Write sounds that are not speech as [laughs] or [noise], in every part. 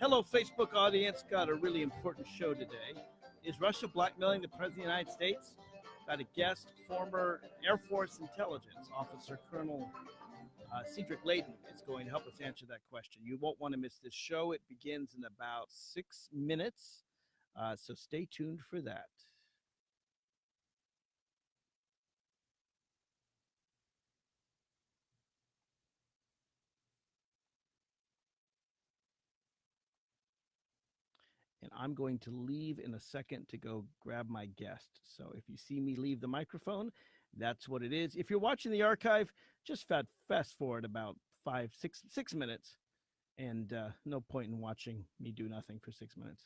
Hello, Facebook audience. Got a really important show today. Is Russia blackmailing the President of the United States? Got a guest, former Air Force Intelligence Officer Colonel uh, Cedric Leighton is going to help us answer that question. You won't want to miss this show. It begins in about six minutes. Uh, so stay tuned for that. I'm going to leave in a second to go grab my guest. So if you see me leave the microphone, that's what it is. If you're watching the archive, just fast forward about five, six, six minutes, and uh, no point in watching me do nothing for six minutes.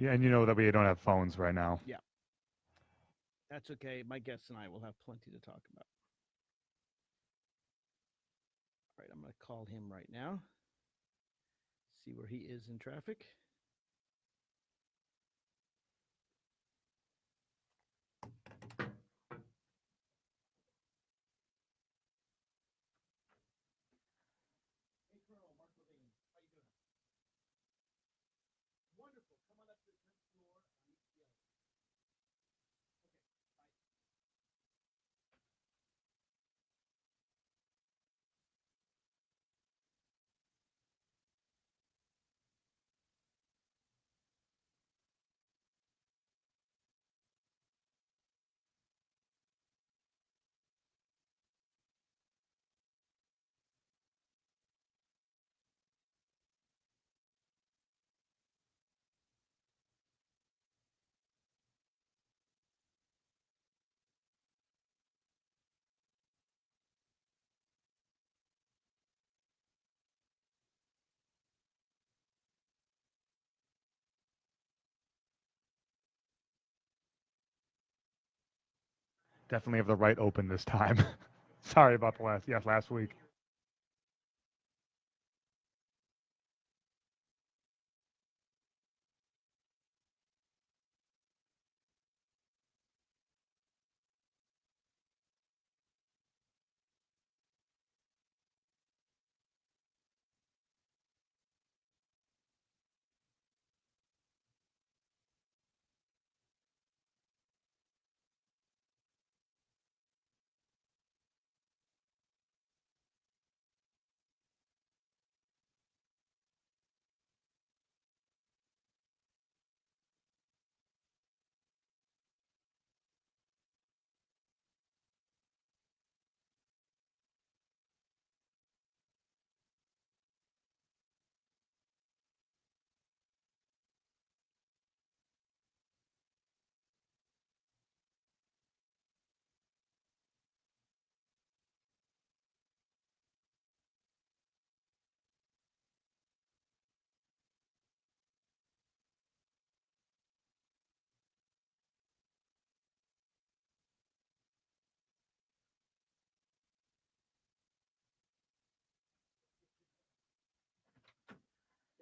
Yeah, and you know that we don't have phones right now. Yeah. That's okay. My guests and I will have plenty to talk about. All right, I'm going to call him right now. See where he is in traffic. Hey, Colonel Mark Levine, how you doing? Wonderful. Come on up to the 10th floor. I'll meet you the elevator. Okay, bye. Definitely have the right open this time. [laughs] Sorry about the last, yes, last week.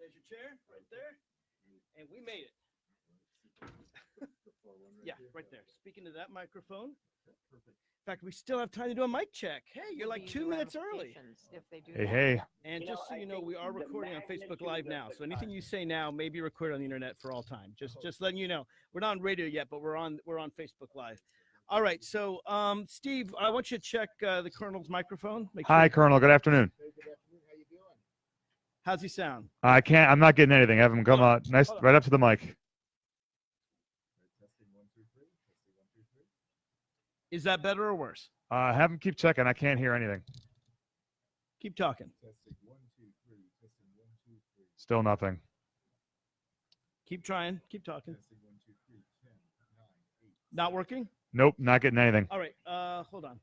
There's your chair right there. And we made it. yeah, right there. Speaking to that microphone. In fact, we still have time to do a mic check. Hey, you're like two minutes early. If they do Hey, hey. And just so you know, we are recording on Facebook Live now. So anything you say now may be recorded on the internet for all time. Just just letting you know. We're not on radio yet, but we're on we're on Facebook Live. All right. So um Steve, I want you to check uh, the Colonel's microphone. Make Hi, sure- Colonel. Good afternoon. How's he sound? I can't. I'm not getting anything. Have him come out. Nice, right up to the mic. Is that better or worse? Uh, have him keep checking. I can't hear anything. Keep talking. Still nothing. Keep trying. Keep talking. Not working? Nope, not getting anything. All right. Uh hold on.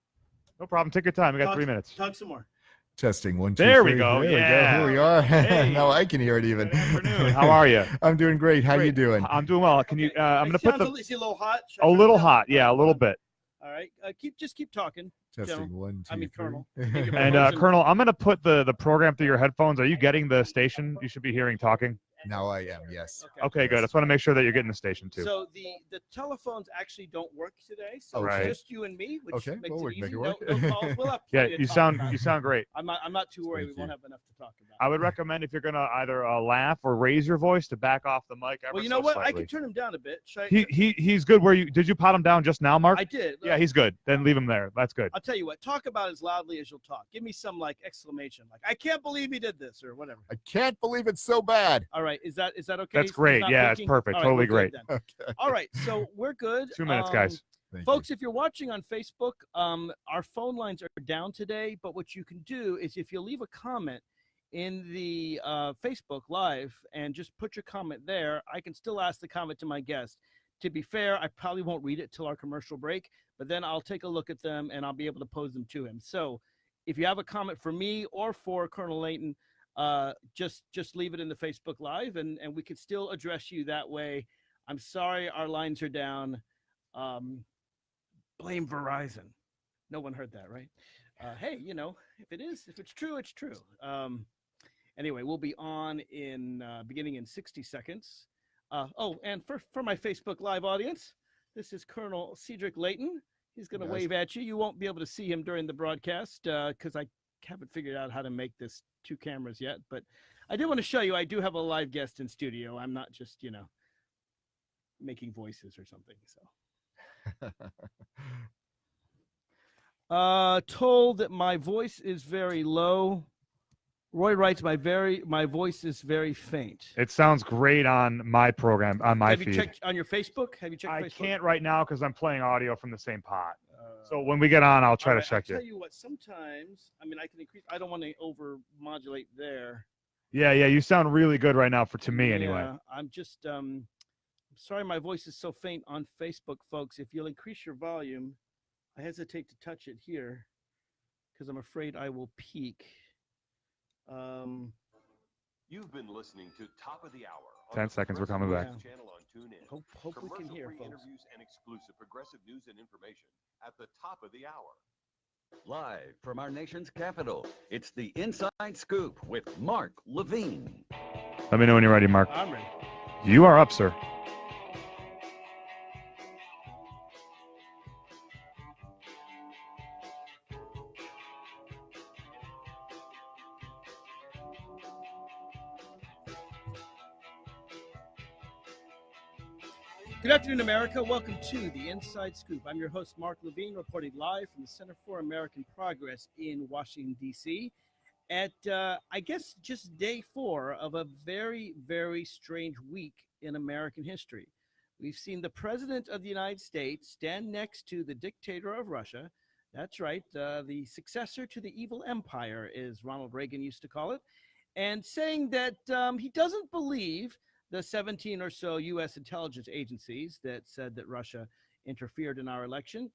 No problem. Take your time. We got Talk- three minutes. Talk some more. Testing one, two, There we go, There yeah. we go. Here we are. [laughs] Hey. now I can hear it even. Good afternoon. [laughs] How are you? I'm doing great. How are you doing? I'm doing well. Can you? Uh, I'm It gonna put the a, is he a little hot? Should I a turn it little hot. Yeah, a little bit. All right. Uh, keep just keep talking. Testing one, two, I mean, three. Colonel. And uh, Colonel, I'm gonna put the the program through your headphones. Are you getting the station? You should be hearing talking. Now I am. Yes. Okay. Okay, good. I just want to make sure that you're getting the station too. So the the telephones actually don't work today, so Right. it's just you and me, which Okay, makes well, it we easy. make it work. no calls. We'll have [laughs] yeah, plenty to you talk sound about. you sound great. I'm not. I'm not too worried. Thank we won't have enough to talk about. I would recommend if you're gonna either uh, laugh or raise your voice to back off the mic. Ever well, you so know what? I slightly. can turn him down a bit. Should I, He he he's good. Where you did you pot him down just now, Mark? I did. yeah, he's good. Then leave him there. That's good. I'll tell you what. Talk about as loudly as you'll talk. Give me some like exclamation, like "I can't believe he did this" or whatever. I can't believe it's so bad. All right. Is that is that okay? That's great. not Yeah, it's perfect. All Totally great. [laughs] Okay. All right. So we're good. Two minutes, Um, guys. Thank Folks, if you're watching on Facebook, um, our phone lines are down today. But what you can do is if you leave a comment in the uh, Facebook Live and just put your comment there, I can still ask the comment to my guest. To be fair, I probably won't read it till our commercial break, but then I'll take a look at them and I'll be able to pose them to him. So if you have a comment for me or for Colonel Leighton, uh, just just leave it in the Facebook Live and, and we can still address you that way. I'm sorry our lines are down. Um, blame Verizon. No one heard that, right? Uh, hey, you know, if it is, if it's true, it's true. Um, anyway, we'll be on in uh, beginning in 60 seconds. Uh, oh, and for, for my Facebook Live audience, this is Colonel Cedric Leighton. He's going to Yes. wave at you. You won't be able to see him during the broadcast because I haven't figured out how to make this two cameras yet. But I did want to show you I do have a live guest in studio. I'm not just, you know, making voices or something. So. [laughs] Uh, told that my voice is very low. Roy writes my very my voice is very faint. It sounds great on my program on my Have you feed. checked on your Facebook? Have you checked I Facebook? can't right now because I'm playing audio from the same pot. Uh, So when we get on, I'll try all to right, check I'll you. tell you what. Sometimes, I mean, I can increase. I don't want to over modulate there. Yeah, yeah, you sound really good right now for to me anyway. Yeah, I'm just um, sorry, my voice is so faint on Facebook, folks. If you'll increase your volume, I hesitate to touch it here because I'm afraid I will peak. Um, You've been listening to Top of the Hour. On 10 seconds, we're coming back. Channel on TuneIn. hope hope we can hear, Commercial-free folks. interviews and exclusive progressive news and information at the top of the hour. Live from our nation's capital, it's the Inside Scoop with Mark Levine. Let me know when you're ready, Mark. I'm ready. You are up, sir. Afternoon, America. Welcome to the Inside Scoop. I'm your host, Mark Levine, reporting live from the Center for American Progress in Washington, D.C. At, uh, I guess, just day four of a very, very strange week in American history. We've seen the President of the United States stand next to the dictator of Russia. That's right, uh, the successor to the evil empire, as Ronald Reagan used to call it, and saying that um, he doesn't believe the 17 or so U.S. intelligence agencies that said that Russia interfered in our election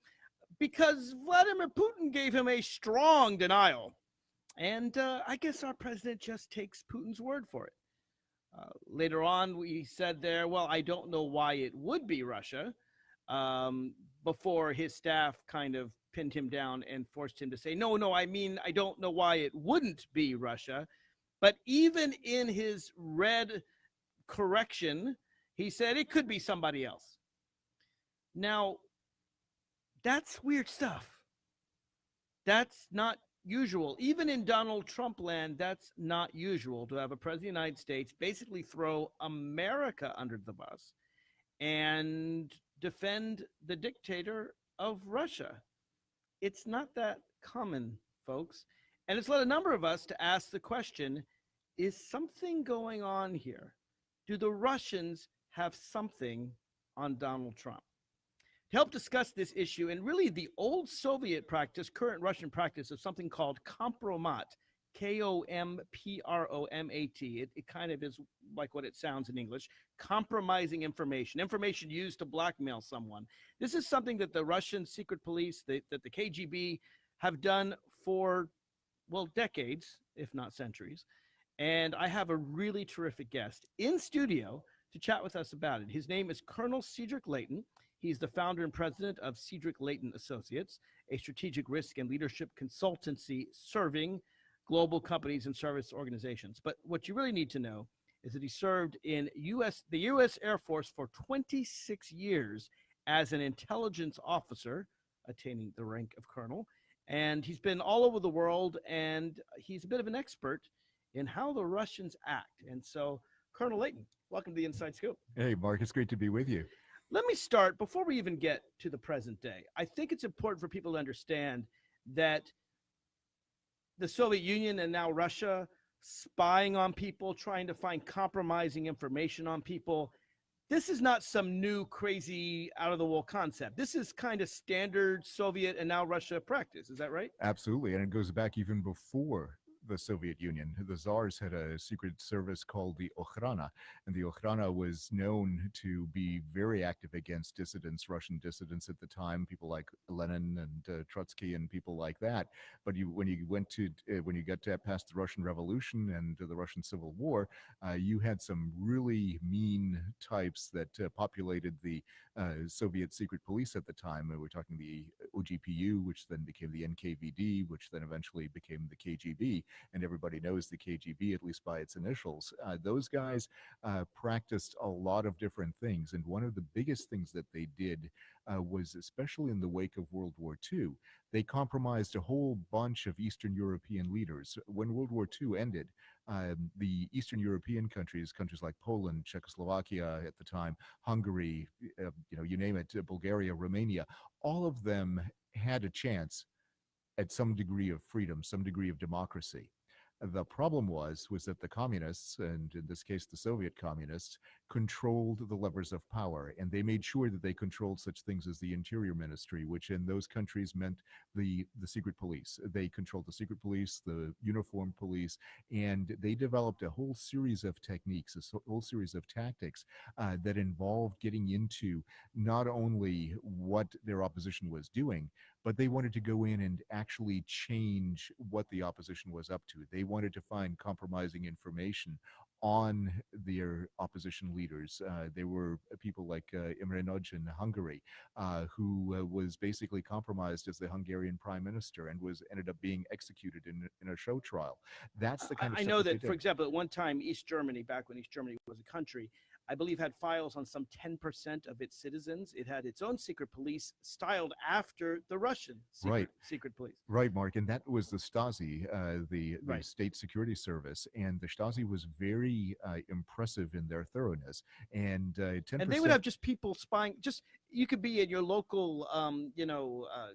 because Vladimir Putin gave him a strong denial. And uh, I guess our president just takes Putin's word for it. Uh, later on, we said there, well, I don't know why it would be Russia, um, before his staff kind of pinned him down and forced him to say, no, no, I mean, I don't know why it wouldn't be Russia. But even in his red correction, he said it could be somebody else. Now, that's weird stuff. That's not usual. Even in Donald Trump land, that's not usual to have a president of the United States basically throw America under the bus and defend the dictator of Russia. It's not that common, folks. And it's led a number of us to ask the question is something going on here? Do the Russians have something on Donald Trump? To help discuss this issue and really the old Soviet practice, current Russian practice of something called kompromat, K O M P R O M A T. It, it kind of is like what it sounds in English compromising information, information used to blackmail someone. This is something that the Russian secret police, the, that the KGB have done for, well, decades, if not centuries. And I have a really terrific guest in studio to chat with us about it. His name is Colonel Cedric Leighton. He's the founder and president of Cedric Leighton Associates, a strategic risk and leadership consultancy serving global companies and service organizations. But what you really need to know is that he served in US the US Air Force for 26 years as an intelligence officer, attaining the rank of colonel, and he's been all over the world and he's a bit of an expert in how the Russians act. And so, Colonel Leighton, welcome to the Inside Scoop. Hey, Mark, it's great to be with you. Let me start before we even get to the present day. I think it's important for people to understand that the Soviet Union and now Russia spying on people, trying to find compromising information on people. This is not some new crazy out of the wall concept. This is kind of standard Soviet and now Russia practice. Is that right? Absolutely. And it goes back even before the Soviet Union. The Tsars had a secret service called the Okhrana, and the Okhrana was known to be very active against dissidents, Russian dissidents at the time, people like Lenin and uh, Trotsky and people like that. But you, when you went to, uh, when you got to past the Russian Revolution and the Russian Civil War, uh, you had some really mean types that uh, populated the uh, Soviet secret police at the time. We're talking the OGPU, which then became the NKVD, which then eventually became the KGB and everybody knows the KGB, at least by its initials. Uh, those guys uh, practiced a lot of different things. And one of the biggest things that they did uh, was, especially in the wake of World War II, they compromised a whole bunch of Eastern European leaders. When World War II ended, um, the Eastern European countries, countries like Poland, Czechoslovakia at the time, Hungary, uh, you know, you name it, uh, Bulgaria, Romania, all of them had a chance at some degree of freedom, some degree of democracy. The problem was was that the communists, and in this case the Soviet communists, controlled the levers of power, and they made sure that they controlled such things as the Interior Ministry, which in those countries meant the the secret police. They controlled the secret police, the uniformed police, and they developed a whole series of techniques, a whole series of tactics uh, that involved getting into not only what their opposition was doing, but they wanted to go in and actually change what the opposition was up to. They wanted to find compromising information on their opposition leaders. Uh, there were people like uh, Imre Nagy in Hungary, uh, who uh, was basically compromised as the Hungarian prime minister and was ended up being executed in, in a show trial. That's the kind I, of I know they that, for example, at one time, East Germany, back when East Germany was a country, I believe had files on some 10% of its citizens. It had its own secret police styled after the Russian secret, Right. secret police. Right, Mark, and that was the Stasi, uh, the, the Right. state security service, and the Stasi was very uh, impressive in their thoroughness. And uh, ten And they would have just people spying. Just you could be in your local, um, you know, uh,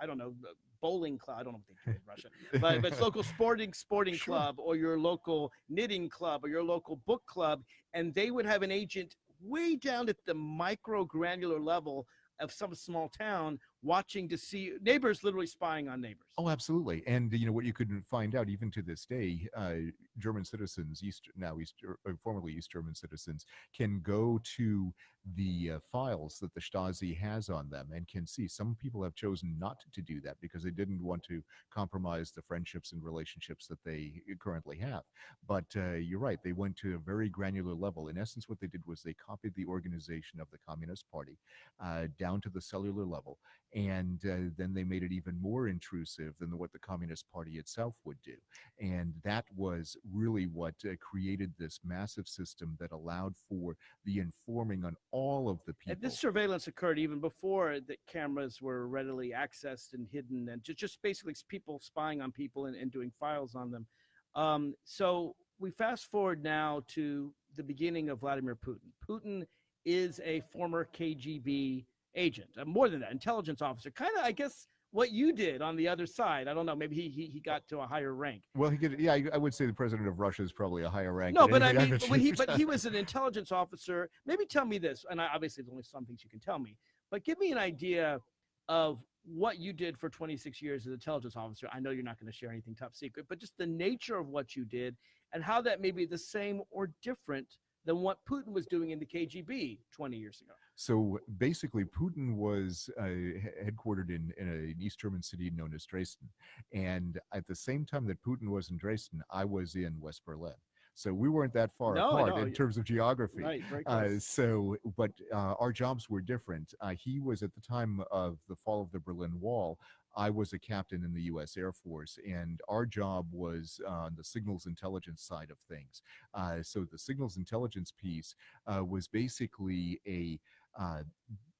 I don't know, uh, bowling club. I don't know what they do in [laughs] Russia, but but it's local sporting sporting Sure. club or your local knitting club or your local book club, and they would have an agent way down at the micro granular level of some small town watching to see neighbors literally spying on neighbors. Oh, absolutely. And you know what you could find out even to this day, uh, German citizens, East now East or formerly East German citizens, can go to the uh, files that the Stasi has on them and can see. Some people have chosen not to do that because they didn't want to compromise the friendships and relationships that they currently have. But uh, you're right; they went to a very granular level. In essence, what they did was they copied the organization of the Communist Party uh, down to the cellular level and uh, then they made it even more intrusive than what the communist party itself would do and that was really what uh, created this massive system that allowed for the informing on all of the people And this surveillance occurred even before the cameras were readily accessed and hidden, and just, just basically people spying on people and, and doing files on them. Um, so we fast forward now to the beginning of Vladimir Putin. Putin is a former KGB agent, uh, more than that, intelligence officer. Kind of, I guess, what you did on the other side. I don't know. Maybe he he, he got to a higher rank. well he could yeah I, I would say the president of russia is probably a higher rank No, but I mean, I've he but he [laughs] was an intelligence officer. Maybe tell me this, and I, obviously there's only some things you can tell me, but give me an idea of what you did for 26 years as an intelligence officer. I know you're not going to share anything top secret, but just the nature of what you did and how that may be the same or different than what Putin was doing in the KGB 20 years ago. So basically, Putin was uh, headquartered in, in an East German city known as Dresden. And at the same time that Putin was in Dresden, I was in West Berlin. So we weren't that far No, apart no, in terms of geography. Right, Uh, so, but uh, our jobs were different. Uh, he was at the time of the fall of the Berlin Wall. I was a captain in the U.S. Air Force, and our job was on the signals intelligence side of things. Uh, so, the signals intelligence piece uh, was basically a uh,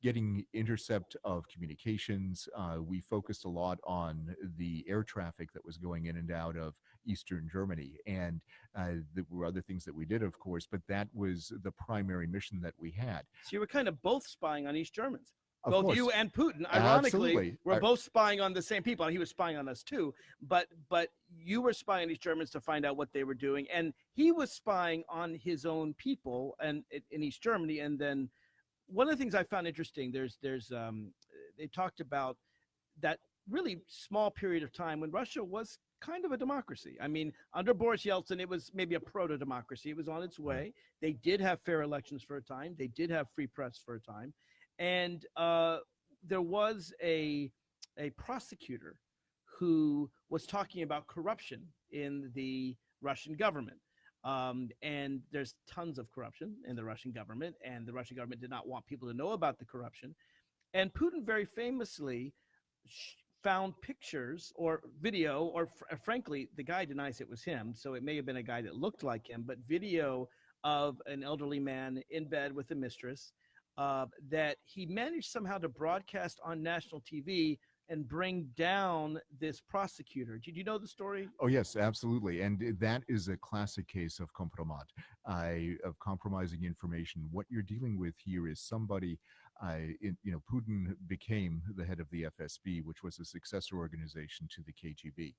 getting intercept of communications. Uh, we focused a lot on the air traffic that was going in and out of Eastern Germany, and uh, there were other things that we did, of course, but that was the primary mission that we had. So you were kind of both spying on East Germans. Of both course, you and Putin, ironically, Absolutely. were both spying on the same people. He was spying on us too, but but you were spying on these Germans to find out what they were doing, and he was spying on his own people and in East Germany. And then one of the things I found interesting, there's there's um, they talked about that really small period of time when Russia was kind of a democracy. I mean, under Boris Yeltsin, it was maybe a proto democracy. It was on its way. They did have fair elections for a time. They did have free press for a time, and uh, there was a a prosecutor who was talking about corruption in the Russian government. Um, and there's tons of corruption in the Russian government, and the Russian government did not want people to know about the corruption. And Putin very famously found pictures or video, or fr- uh, frankly, the guy denies it was him, so it may have been a guy that looked like him, but video of an elderly man in bed with a mistress uh, that he managed somehow to broadcast on national TV and bring down this prosecutor. Did you know the story? Oh yes, absolutely, and that is a classic case of compromat, uh, of compromising information. What you're dealing with here is somebody, in, you know, Putin became the head of the FSB, which was a successor organization to the KGB,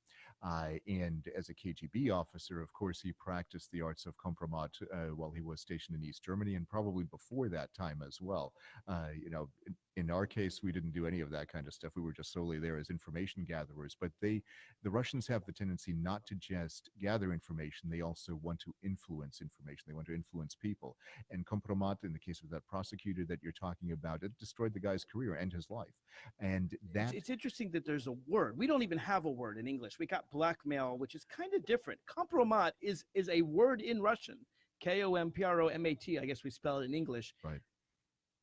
and as a KGB officer, of course, he practiced the arts of compromat uh, while he was stationed in East Germany, and probably before that time as well. Uh, you know, in, in our case, we didn't do any of that kind of stuff. We were just solely there as information gatherers, but they the Russians have the tendency not to just gather information, they also want to influence information. They want to influence people. And Kompromat, in the case of that prosecutor that you're talking about, it destroyed the guy's career and his life. And that, it's interesting that there's a word. We don't even have a word in English. We got blackmail, which is kind of different. Compromat is is a word in Russian. K O M P R O M A T. I guess we spell it in English. Right.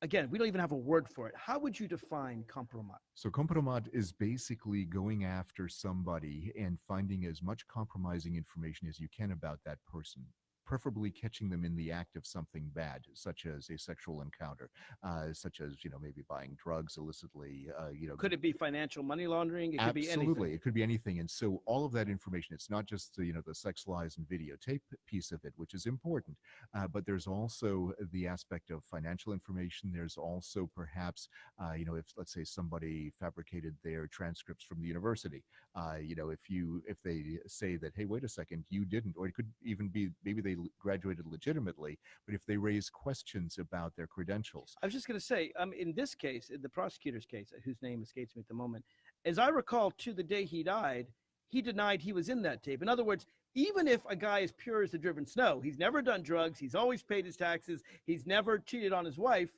Again, we don't even have a word for it. How would you define compromat? so Kompromat is basically going after somebody and finding as much compromising information as you can about that person. Preferably catching them in the act of something bad, such as a sexual encounter, uh, such as you know maybe buying drugs illicitly. Uh, you know, Could it be financial money laundering? It could be Absolutely, anything. it could be anything. And so all of that information, it's not just the, you know the sex lies and videotape piece of it, which is important, uh, but there's also the aspect of financial information. There's also perhaps uh, you know if let's say somebody fabricated their transcripts from the university, uh, you know if you if they say that hey wait a second you didn't, or it could even be maybe they l- graduated legitimately, but if they raise questions about their credentials, I was just going to say, um, in this case, in the prosecutor's case, uh, whose name escapes me at the moment, as I recall, to the day he died, he denied he was in that tape. In other words, even if a guy is pure as the driven snow, he's never done drugs, he's always paid his taxes, he's never cheated on his wife.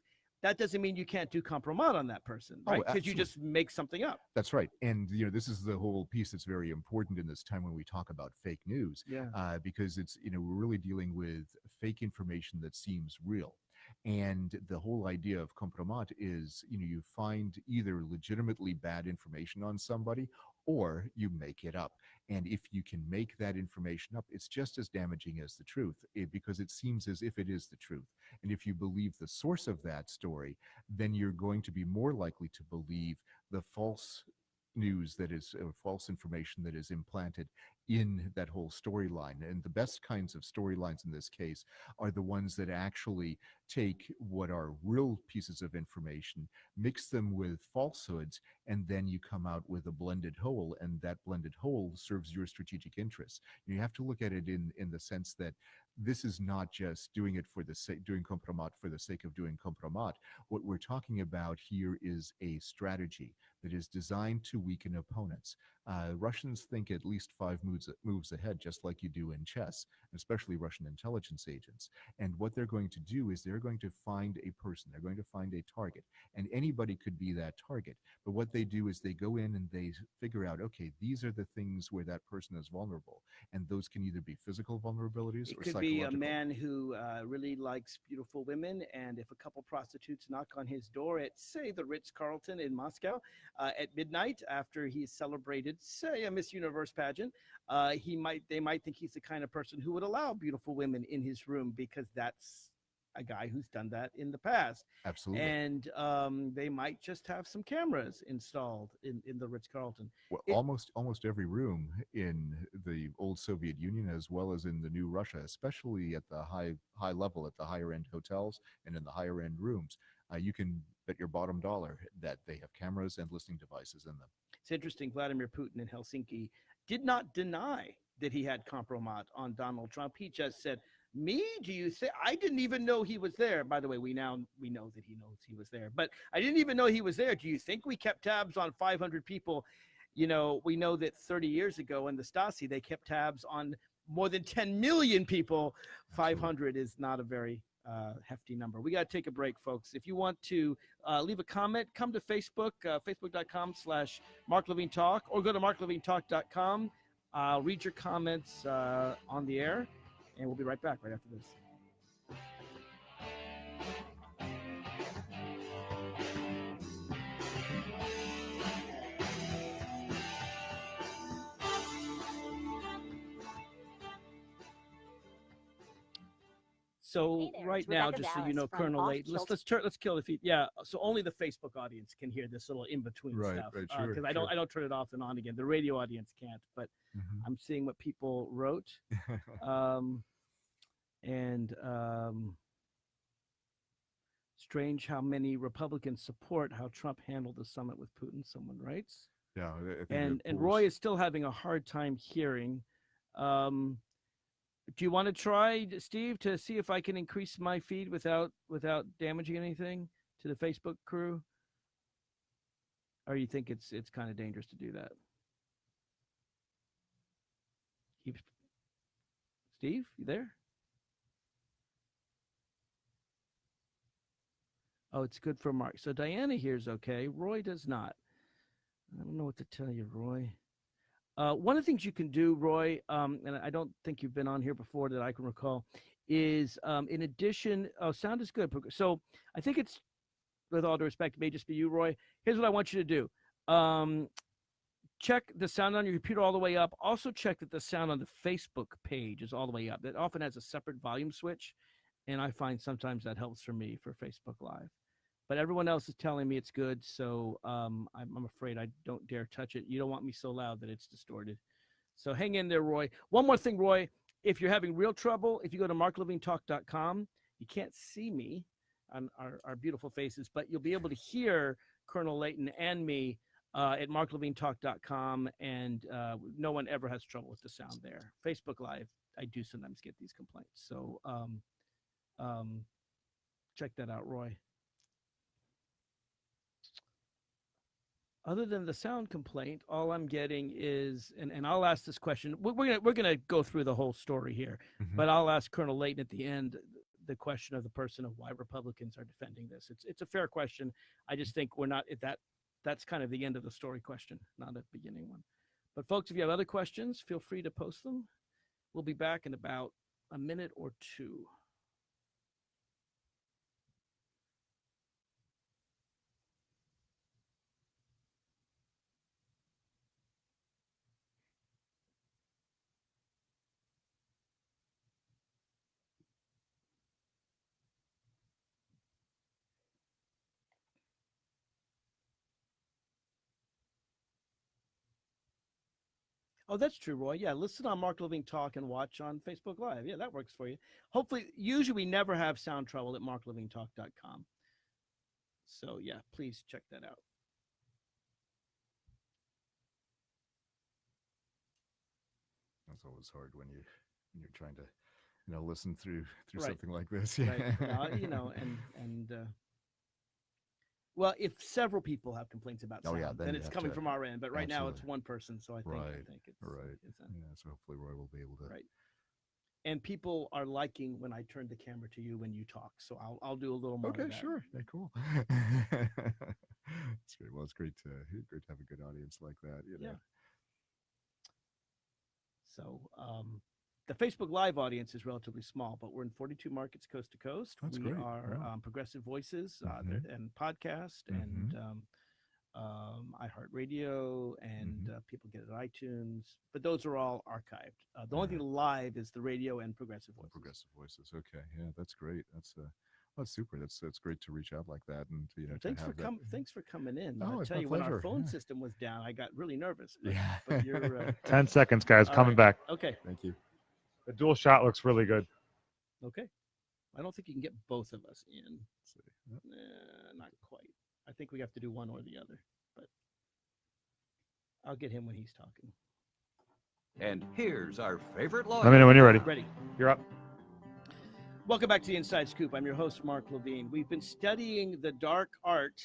That doesn't mean you can't do compromat on that person, Oh, right? Because you just make something up. That's right. And you know, this is the whole piece that's very important in this time when we talk about fake news, Yeah. uh, because it's you know we're really dealing with fake information that seems real. And the whole idea of compromat is, you know, you find either legitimately bad information on somebody or you make it up. And if you can make that information up, it's just as damaging as the truth eh, because it seems as if it is the truth. And if you believe the source of that story, then you're going to be more likely to believe the false news that is or false information that is implanted in that whole storyline and the best kinds of storylines in this case are the ones that actually take what are real pieces of information mix them with falsehoods and then you come out with a blended whole and that blended whole serves your strategic interests. You have to look at it in in the sense that this is not just doing it for the sake doing compromat for the sake of doing compromat. What we're talking about here is a strategy that is designed to weaken opponents. Uh, Russians think at least five moves moves ahead, just like you do in chess, especially Russian intelligence agents. And what they're going to do is they're going to find a person, they're going to find a target, and anybody could be that target. But what they do is they go in and they figure out, okay, these are the things where that person is vulnerable, and those can either be physical vulnerabilities It or could be a man who uh, really likes beautiful women, and if a couple prostitutes knock on his door at, say, the Ritz Carlton in Moscow uh, at midnight after he's celebrated, say, a Miss Universe pageant, uh, he might they might think he's the kind of person who would allow beautiful women in his room because that's a guy who's done that in the past, Absolutely. and um, they might just have some cameras installed in in the Ritz Carlton. Well, It- almost almost every room in the old Soviet Union, as well as in the new Russia, especially at the high high level, at the higher end hotels and in the higher end rooms, uh, you can bet your bottom dollar that they have cameras and listening devices in them. It's interesting. Vladimir Putin in Helsinki did not deny that he had compromat on Donald Trump. He just said, "Me? Do you say I didn't even know he was there?" By the way, we now we know that he knows he was there, but I didn't even know he was there. Do you think we kept tabs on 500 people? You know, we know that 30 years ago in the Stasi, they kept tabs on more than 10 million people. 500 is not a very uh, hefty number. We got to take a break, folks. If you want to uh, leave a comment, come to Facebook, uh, facebook.com slash Mark or go to marklevinetalk.com. I'll read your comments uh, on the air, and we'll be right back right after this. So Hey right now, Rebecca just so you know, Colonel Off Late, let's let's turn let's kill the feed. Yeah, so only the Facebook audience can hear this little in between Right, stuff right, because sure, I don't. I don't turn it off and on again. The radio audience can't, but Mhm. I'm seeing what people wrote. [laughs] Um, and um, strange how many Republicans support how Trump handled the summit with Putin. Someone writes, yeah, I- I think and and Roy is still having a hard time hearing. Um, do you want to try, Steve, to see if I can increase my feed without without damaging anything to the Facebook crew? Or you think it's it's kind of dangerous to do that? Keep Steve, you there? Oh, it's good for Mark. So Diana hears okay. Roy does not. I don't know what to tell you, Roy. Uh, one of the things you can do, Roy, um, and I don't think you've been on here before that I can recall, is um, in addition, oh, sound is good. So I think it's, with all due respect, may just be you, Roy. Here's what I want you to do. Um, check the sound on your computer all the way up. Also check that the sound on the Facebook page is all the way up. That often has a separate volume switch, and I find sometimes that helps for me for Facebook Live. But everyone else is telling me it's good, so um, I'm, I'm afraid I don't dare touch it. You don't want me so loud that it's distorted. So hang in there, Roy. One more thing, Roy. If you're having real trouble, if you go to marklevinetalk.com, you can't see me on our, our beautiful faces, but you'll be able to hear Colonel Leighton and me uh, at marklevinetalk.com, and uh, no one ever has trouble with the sound there. Facebook Live, I do sometimes get these complaints. So um, um, check that out, Roy. Other than the sound complaint, all I'm getting is, and, and I'll ask this question. We're, we're gonna we're gonna go through the whole story here, Mhm. but I'll ask Colonel Leighton at the end the question of the person of why Republicans are defending this. It's it's a fair question. I just think we're not at that. That's kind of the end of the story question, not a beginning one. But folks, if you have other questions, feel free to post them. We'll be back in about a minute or two. Oh, that's true, Roy. Yeah, listen on Mark Levine Talk and watch on Facebook Live. Yeah, that works for you. Hopefully, usually we never have sound trouble at marklevinetalk.com. So yeah, please check that out. That's always hard when you when you're trying to, you know, listen through through Right. something like this. [laughs] Right. Yeah. Uh, you know, and and uh, Well, if several people have complaints about Oh, yeah, then then it's coming to- from our end. But right now it's one person, so I think I think it's right. It's, Yeah, so hopefully Roy will be able to. Right. and people are liking when I turn the camera to you when you talk. So I'll I'll do a little more. Okay, sure. Yeah, cool. [laughs] it's great. Well, it's great to great to have a good audience like that. You know. Yeah. So um, the Facebook Live audience is relatively small, but we're in 42 markets coast to coast. That's we great. are Wow. um, Progressive Voices uh, Mhm. and podcast and um, um, iHeartRadio, and uh, people get it at iTunes. But those are all archived. Uh, the only thing live is the radio and Progressive Voices. Progressive voices. Okay, yeah, that's great. That's uh, that's super. That's that's great to reach out like that, and you know, to Thanks for have that- thanks for coming in. Oh, I tell you, when our phone yeah. system was down, I got really nervous. But, Yeah. but uh, [laughs] 10 seconds, guys. Coming right. back. okay. Thank you. The dual shot looks really good. Okay. I don't think you can get both of us in. Let's see. Yep. Nah, not quite. I think we have to do one or the other. But I'll get him when he's talking. And here's our favorite lawyer. Let me know when you're ready. Ready. You're up. Welcome back to the Inside Scoop. I'm your host, Mark Levine. We've been studying the dark art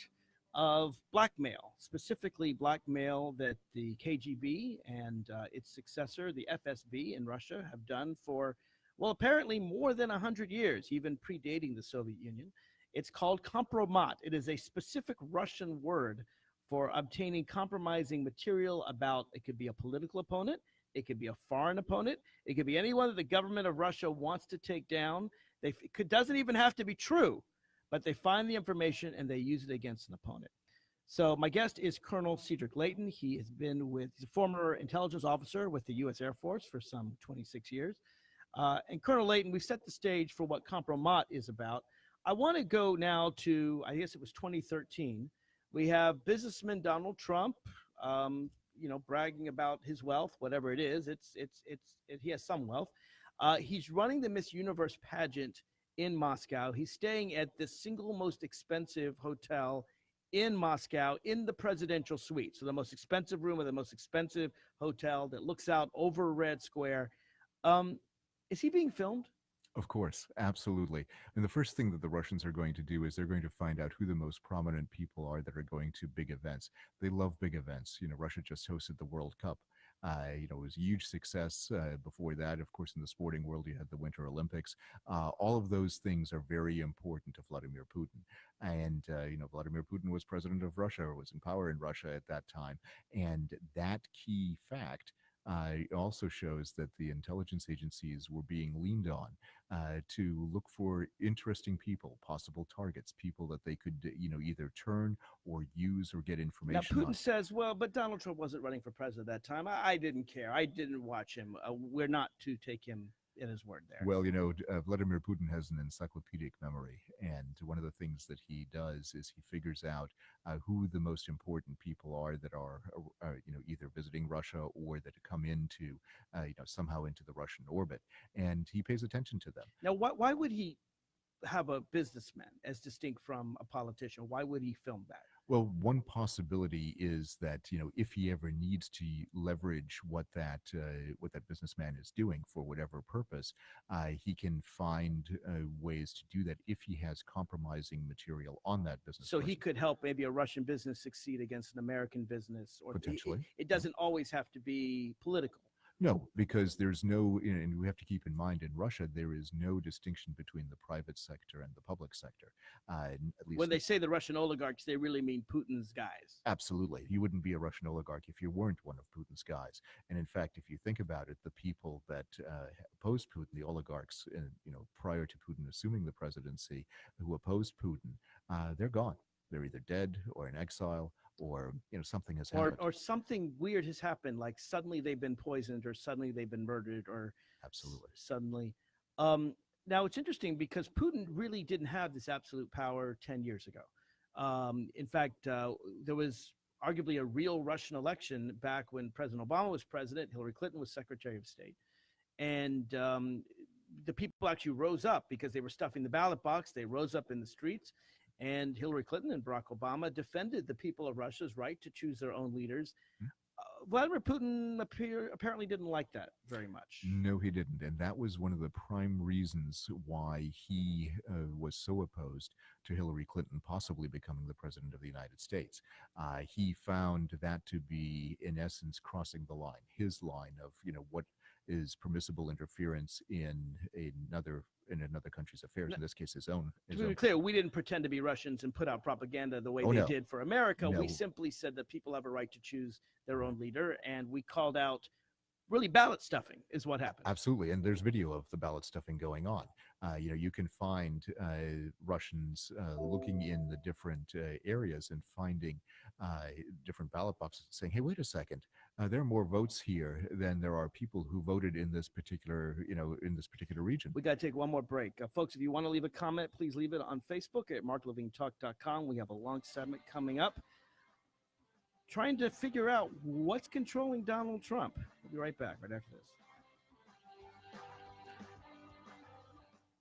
of blackmail, specifically blackmail that the KGB and uh, its successor, the FSB in Russia, have done for, well, apparently more than 100 years, even predating the Soviet Union. It's called kompromat. It is a specific Russian word for obtaining compromising material about, it could be a political opponent, it could be a foreign opponent, it could be anyone that the government of Russia wants to take down. They it could, doesn't even have to be true, but they find the information and they use it against an opponent. So my guest is Colonel Cedric Leighton. He has been with he's a former intelligence officer with the U.S. Air Force for some 26 years. Uh, and Colonel Leighton, we've set the stage for what Compromat is about. I want to go now to I guess it was 2013. We have businessman Donald Trump, um, you know, bragging about his wealth, whatever it is. It's it's it's it, he has some wealth. Uh, he's running the Miss Universe pageant in Moscow. He's staying at the single most expensive hotel in Moscow in the presidential suite. So the most expensive room of the most expensive hotel that looks out over Red Square. Um, is he being filmed? Of course, absolutely. And the first thing that the Russians are going to do is they're going to find out who the most prominent people are that are going to big events. They love big events. You know, Russia just hosted the World Cup. Uh, you know, it was a huge success. Uh, before that, of course, in the sporting world, you had the Winter Olympics. Uh, all of those things are very important to Vladimir Putin. And, uh, you know, Vladimir Putin was president of Russia or was in power in Russia at that time. And that key fact uh, also shows that the intelligence agencies were being leaned on uh, to look for interesting people, possible targets, people that they could, you know, either turn or use or get information. Now, Putin on. says, well, but Donald Trump wasn't running for president at that time. I, I didn't care. I didn't watch him. Uh, we're not to take him at his word there. Well, you know, uh, Vladimir Putin has an encyclopedic memory, and one of the things that he does is he figures out uh, who the most important people are that are, uh, uh, you know, either visiting Russia or that come into, uh, you know, somehow into the Russian orbit, and he pays attention to them. Now, why, why would he have a businessman as distinct from a politician? Why would he film that? Well, one possibility is that you know if he ever needs to leverage what that uh, what that businessman is doing for whatever purpose, uh, he can find uh, ways to do that if he has compromising material on that business. So he could help maybe a Russian business succeed against an American business, or it- it- Potentially, It, doesn't always have to be political. No, because there's no, and we have to keep in mind in Russia there is no distinction between the private sector and the public sector. Uh, at least When they say the Russian oligarchs, they really mean Putin's guys. Absolutely. You wouldn't be a Russian oligarch if you weren't one of Putin's guys. And in fact, if you think about it, the people that uh, opposed Putin, the oligarchs, uh, you know, prior to Putin assuming the presidency, who opposed Putin, uh, they're gone. They're either dead or in exile, or you know, something has Or, happened. or something weird has happened, like suddenly they've been poisoned, or suddenly they've been murdered, or Absolutely. suddenly. Um, now it's interesting because Putin really didn't have this absolute power 10 years ago. Um, in fact, uh, there was arguably a real Russian election back when President Obama was president, Hillary Clinton was Secretary of State. And um, the people actually rose up because they were stuffing the ballot box. They rose up in the streets. And Hillary Clinton and Barack Obama defended the people of Russia's right to choose their own leaders. Mhm. Uh, Vladimir Putin appear, apparently didn't like that very much. No, he didn't. And that was one of the prime reasons why he uh, was so opposed to Hillary Clinton possibly becoming the president of the United States. Uh, he found that to be, in essence, crossing the line, his line of, you know, what is permissible interference in another in another country's affairs, in this case, his own. To be own clear, we didn't pretend to be Russians and put out propaganda the way Oh, they no. did for America. No. We simply said that people have a right to choose their own leader, and we called out really ballot stuffing is what happened. Absolutely, and there's video of the ballot stuffing going on. Uh, you know, you can find uh, Russians uh, looking in the different uh, areas and finding uh, different ballot boxes, saying, "Hey, wait a second, uh, there are more votes here than there are people who voted in this particular, you know, in this particular region." We got to take one more break. Uh, folks, if you want to leave a comment, please leave it on Facebook at marklevinetalk.com. We have a long segment coming up trying to figure out what's controlling Donald Trump. We'll be right back right after this.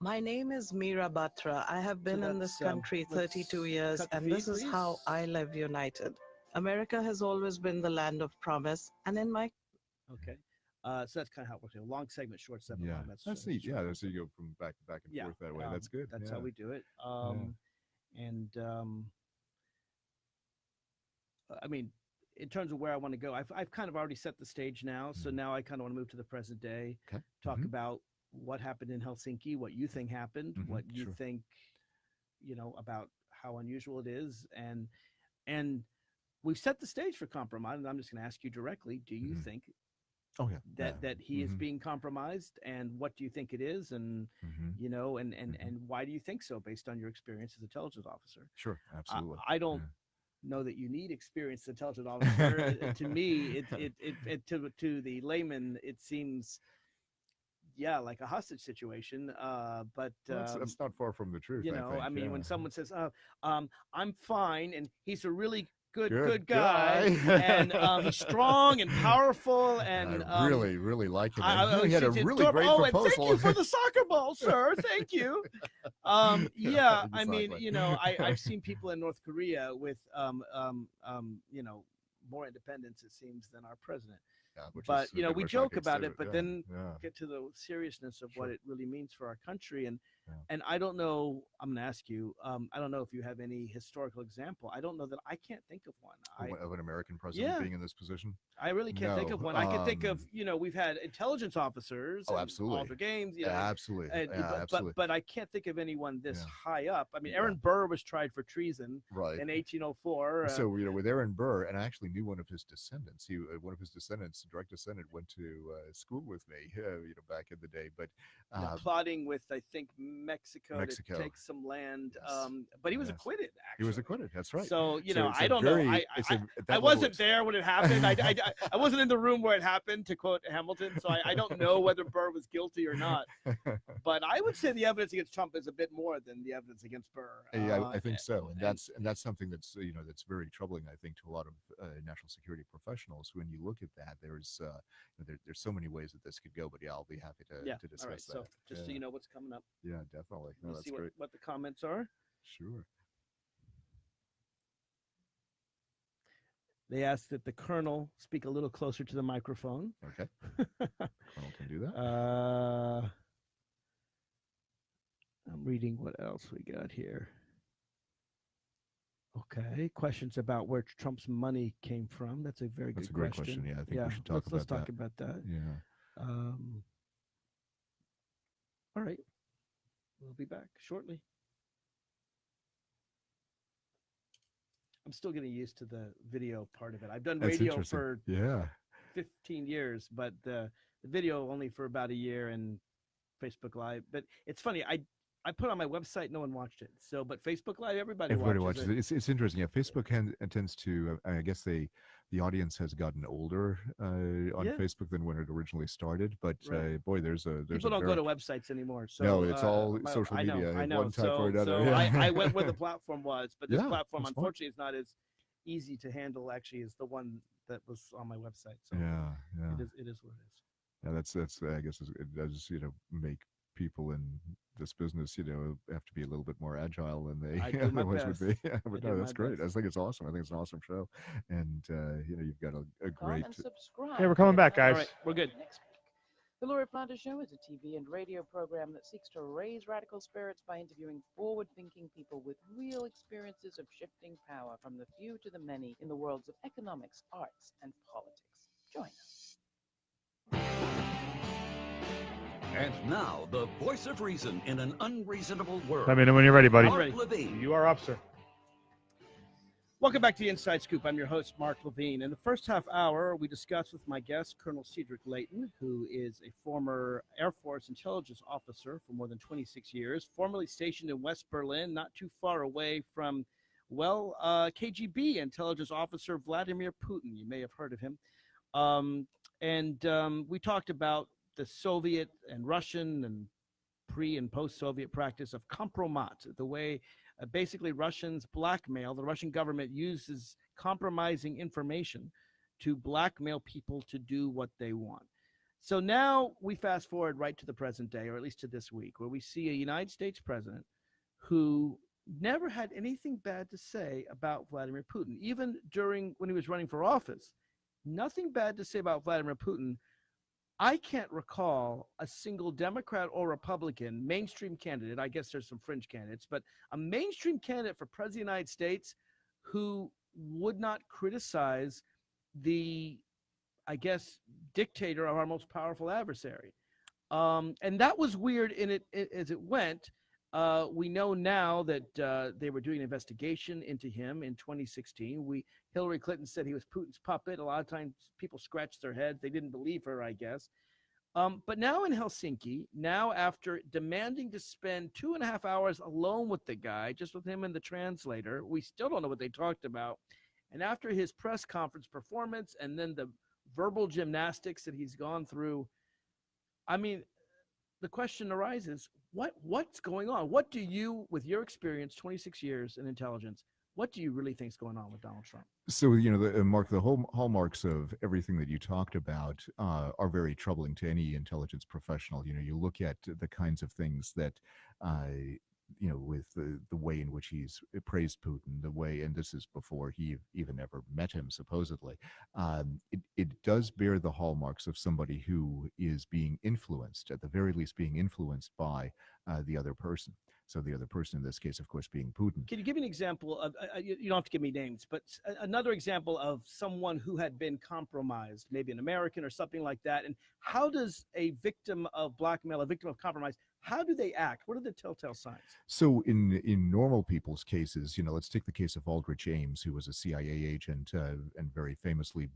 My name is Meera Batra. I have been in this that's, um, country 32 years, and feed, this is how. I live united. America has always been the land of promise, and in my Okay. Uh, so that's kind of how it works. A long segment, short segment. yeah, long, that's, uh, neat. Yeah, segment. that's so you go from back back and Yeah, forth that way. um, that's good. That's yeah. how we do it. Um, And um, I mean, in terms of where I want to go, I've, I've kind of already set the stage now. So Mhm. now I kind of want to move to the present day, Okay. talk Mhm. about what happened in Helsinki, what you think happened, Mhm, what you sure. think, you know, about how unusual it is, and and we've set the stage for compromise. And I'm just going to ask you directly: Do you Mhm. think Oh yeah. that yeah. that he is Mhm, being compromised, and what do you think it is, and mhm. you know, and and Mhm. and why do you think so, based on your experience as a intelligence officer? Sure, absolutely. I, don't yeah. know that you need experienced intelligence [laughs] officer. To me, it, it, it, it to to the layman, it seems, yeah, like a hostage situation. Uh, but Well, that's, um, that's not far from the truth. you I know, think, I mean, when someone says, "Uh, um, I'm fine," and he's a really good Good good, guy, and um, he's [laughs] strong and powerful, and I um, really, really like him. I- and I- he had a really great oh, and proposal. thank you for the [laughs] soccer ball, sir. Thank you. Um, [laughs] yeah, I mean, you know, I, I've seen people in North Korea with, um, um, um, you know, more independence it seems than our president. Yeah, but, is you know, we joke about it, but yeah, then yeah. Get to the seriousness of what it really means for our country, and Yeah. and I don't know. I'm going to ask you. Um, I don't know if you have any historical example. I don't know that I can't think of one. I, Of- an American president Yeah. being in this position. I really can't think of one. I can think of, um, you know, we've had intelligence officers. Oh, absolutely. Aldrich Ames, you know, absolutely, and, yeah, but, absolutely. but but I can't think of anyone this high up. I mean. Aaron Burr was tried for treason right. in 1804. uh, so you know, with Aaron Burr, and I actually knew one of his descendants. He, uh, one of his descendants, direct descendant, went to uh, school with me. Uh, [laughs] you know, back in the day. But uh, plotting with I think Mexico, Mexico. to take some land. Yes. Um, but he was Yes. acquitted. Actually, he was acquitted. That's right. So you So know, I don't very- know. I I, a- I wasn't there when it happened. I, I, I- wasn't in the room where it happened, to quote Hamilton. So I, I don't know whether Burr was guilty or not. [laughs] But I would say the evidence against Trump is a bit more than the evidence against Burr. Yeah, Uh, I, I think so, and and- that's and that's something that's uh, you know that's very troubling. I think to a lot of uh, national security professionals. When you look at that, there's uh, there, there's so many ways that this could go. But yeah, I'll be happy to yeah. to discuss right. that. So just so yeah. you know what's coming up. yeah, definitely. No, Let's that's see what, great. what the comments are. Sure. They ask that the colonel speak a little closer to the microphone. Okay, [laughs] Colonel can do that. uh, I'm reading what else we got here. Okay, questions about where Trump's money came from. That's a very good. That's good a great question. Yeah, I think we should talk let's, let's about talk that. about that. Yeah. Um, all right, we'll be back shortly. I'm still getting used to the video part of it. I've done That's radio for Yeah. 15 years, but the, the video only for about a year and Facebook Live. But it's funny, I I put on my website, no one watched it. So, but Facebook Live, everybody, Everybody watches, watches it. It's, it's interesting. Yeah, Facebook can, tends to. Uh, I guess they, the audience has gotten older uh, on Yeah. Facebook than when it originally started. But Right. uh, boy, there's a there's People a don't go to websites anymore. So No, it's uh, all social I know, media I know. one type so, or another, so. I, I went where the [laughs] platform was, but this Yeah, platform, unfortunately, is not as easy to handle. Actually, as the one that was on my website. So Yeah, yeah. it is. It is what it is. Yeah, that's that's I guess it does you know make people in this business, you know, have to be a little bit more agile than they I [laughs] do otherwise would be. Yeah, but do no, that's great. I think it's awesome. I think it's an awesome show, and uh, you know, you've got a, a great. and subscribe. Hey, we're coming back, guys. right, we're good. Next week. The Laura Flanders Show is a TV and radio program that seeks to raise radical spirits by interviewing forward thinking people with real experiences of shifting power from the few to the many in the worlds of economics, arts, and politics. Join us. And now, the voice of reason in an unreasonable world. Let me know when you're ready, buddy. Mark ready. Levine. You are up, sir. Welcome back to the Inside Scoop. I'm your host, Mark Levine. In the first half hour, we discussed with my guest, Colonel Cedric Leighton, who is a former Air Force intelligence officer for more than 26 years, formerly stationed in West Berlin, not too far away from, well, uh, KGB intelligence officer Vladimir Putin. You may have heard of him. Um, and um, we talked about the Soviet and Russian and pre and post Soviet practice of compromat, the way uh, basically Russians blackmail, the Russian government uses compromising information to blackmail people to do what they want. So now we fast forward right to the present day, or at least to this week, where we see a United States president who never had anything bad to say about Vladimir Putin, even during when he was running for office. Nothing bad to say about Vladimir Putin. I can't recall a single Democrat or Republican mainstream candidate. I guess there's some fringe candidates, but a mainstream candidate for president of the United States who would not criticize the, I guess, dictator of our most powerful adversary. Um, and that was weird in it, i- as it went. Uh, we know now that uh, they were doing an investigation into him in 2016. We Hillary Clinton said he was Putin's puppet. A lot of times people scratched their heads. They didn't believe her, I guess. Um, but now in Helsinki, now after demanding to spend two and a half hours alone with the guy, just with him and the translator, we still don't know what they talked about. And after his press conference performance and then the verbal gymnastics that he's gone through, I mean, the question arises what what's going on what do you with your experience 26 years in intelligence what do you really think is going on with donald trump So you know, the, uh, Mark, the hall, hallmarks of everything that you talked about uh, are very troubling to any intelligence professional. You know, you look at the kinds of things that, uh, you know, with the, the way in which he's praised Putin, the way, and this is before he even ever met him, supposedly. Um, it, it does bear the hallmarks of somebody who is being influenced, at the very least, being influenced by uh, the other person. So the other person in this case, of course, being Putin. can you give me an example of uh, uh, you don't have to give me names but another example of someone who had been compromised maybe an american or something like that and how does a victim of blackmail a victim of compromise how do they act what are the telltale signs So in in normal people's cases, you know, let's take the case of Aldrich Ames, who was a CIA agent uh, and very famously,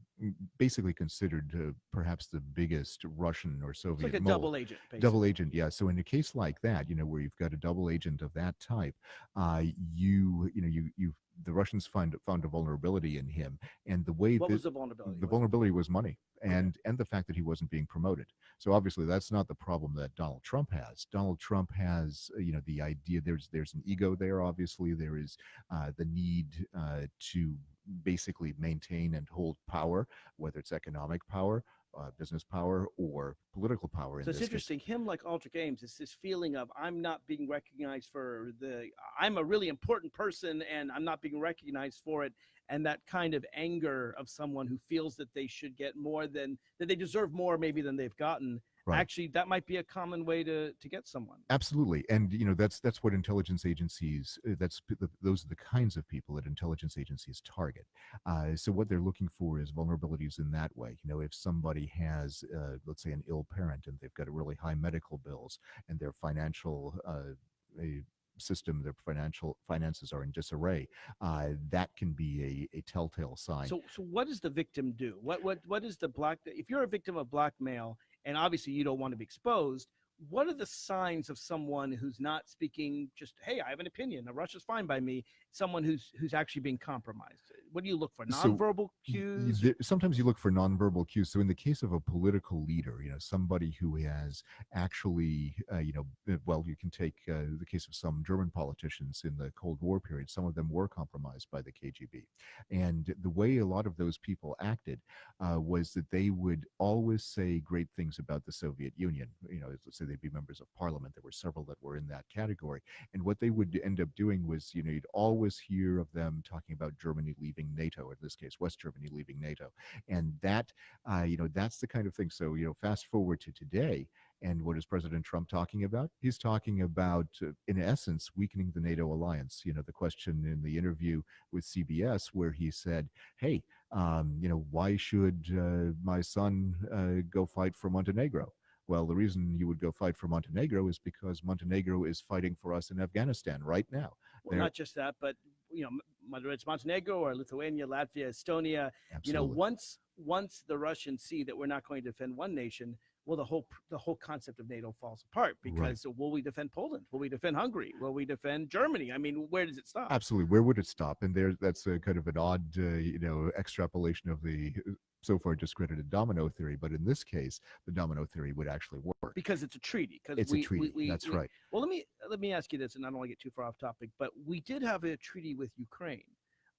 basically considered uh, perhaps the biggest Russian or it's Soviet like a mole. double agent basically. Double agent, yeah. So in a case like that, you know, where you've got a double agent of that type, uh, you you know you you the Russians find found a vulnerability in him, and the way what that was the vulnerability? the vulnerability was money and and the fact that he wasn't being promoted. So obviously that's not the problem that donald trump has. Donald trump has uh, you know the idea there's there's an ego there obviously. There is uh, the need uh, to basically maintain and hold power whether it's economic power uh, business power or political power in So it's this case. interesting. Him, like Aldrich Ames, it's this feeling of I'm not being recognized for the. I'm a really important person, and I'm not being recognized for it. And that kind of anger of someone who feels that they should get more than that they deserve more, maybe than they've gotten. Right. Actually, that might be a common way to to get someone. absolutely and you know that's that's what intelligence agencies uh, that's the, those are the kinds of people that intelligence agencies target uh, so what they're looking for is vulnerabilities in that way you know if somebody has uh, let's say an ill parent and they've got really high medical bills and their financial uh, a system their financial finances are in disarray uh, that can be a, a telltale sign So, so what does the victim do? What what what is the black? If you're a victim of blackmail, and obviously you don't want to be exposed, what are the signs of someone who's not speaking? Just hey, I have an opinion. Russia's fine by me. Someone who's who's actually being compromised. what do you look for? Nonverbal y- cues. there- sometimes you look for nonverbal cues. So in the case of a political leader, you know, somebody who has actually, uh, you know, uh, well, you can take uh, the case of some German politicians in the Cold War period. Some of them were compromised by the KGB, and the way a lot of those people acted uh, was that they would always say great things about the Soviet Union. You know, let's say they'd be members of parliament. There were several that were in that category, and what they would end up doing was, you know, you'd always hear of them talking about Germany leaving NATO, in this case, West Germany leaving NATO. And that, uh, you know, that's the kind of thing. So, you know, fast forward to today, and what is President Trump talking about? He's talking about, uh, in essence, weakening the NATO alliance. You know, the question in the interview with CBS where he said, hey, um, you know, why should uh, my son uh, go fight for Montenegro? Well, the reason you would go fight for Montenegro is because Montenegro is fighting for us in Afghanistan right now. Well, not just that, but you know, whether it's Montenegro or Lithuania, Latvia, Estonia, you know, once once the Russians see that we're not going to defend one nation, well, the whole the whole concept of NATO falls apart Right. because will we defend Poland? Will we defend Hungary? Will we defend Germany? I mean, where does it stop? Absolutely. Where would it stop? And there, that's a kind of an odd, uh, you know, extrapolation of the uh, so far discredited domino theory. But in this case, the domino theory would actually work. Because it's a treaty. Because It's we, a treaty. We, we, that's right. Well, let me let me ask you this, and I don't want to get too far off topic, but we did have a treaty with Ukraine.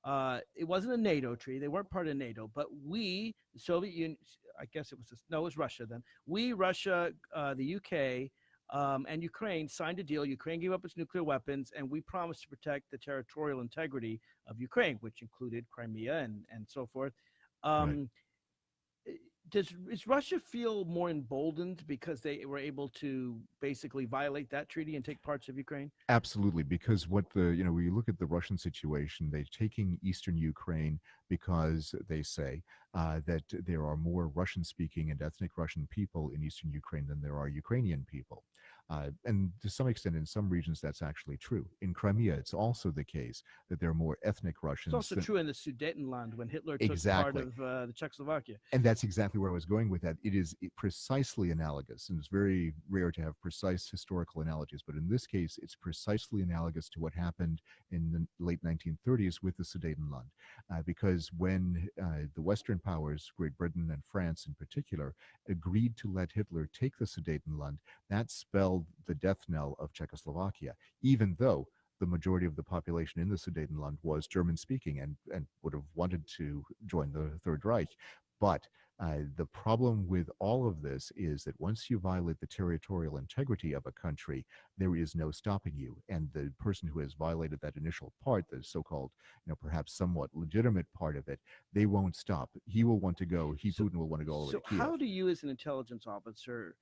Uh, it wasn't a NATO treaty; they weren't part of NATO. But we, the Soviet Union, I guess it was no, it was Russia then. We, Russia, uh, the UK, um, and Ukraine signed a deal. Ukraine gave up its nuclear weapons, and we promised to protect the territorial integrity of Ukraine, which included Crimea and and so forth. Um, does is Russia feel more emboldened because they were able to basically violate that treaty and take parts of Ukraine? Absolutely, because what the you know when you look at the Russian situation, they're taking eastern Ukraine because they say uh, that there are more Russian-speaking and ethnic Russian people in eastern Ukraine than there are Ukrainian people, uh, and to some extent, in some regions, that's actually true. In Crimea, it's also the case that there are more ethnic Russians. It's also than- true in the Sudetenland when Hitler took Exactly. part of uh, the Czechoslovakia. and that's exactly where I was going with that. It is precisely analogous, and it's very rare to have precise historical analogies. But in this case, it's precisely analogous to what happened in the late 1930s with the Sudetenland, uh, because when uh, the Western powers, Great Britain and France in particular, agreed to let Hitler take the Sudetenland, that spelled the death knell of Czechoslovakia, even though the majority of the population in the Sudetenland was German speaking and, and would have wanted to join the Third Reich. But uh, the problem with all of this is that once you violate the territorial integrity of a country, there is no stopping you. And the person who has violated that initial part, the so-called, you know, perhaps somewhat legitimate part of it, they won't stop. He will want to go. He So- Putin will want to go all So way to Kiev. how do you, as an intelligence officer,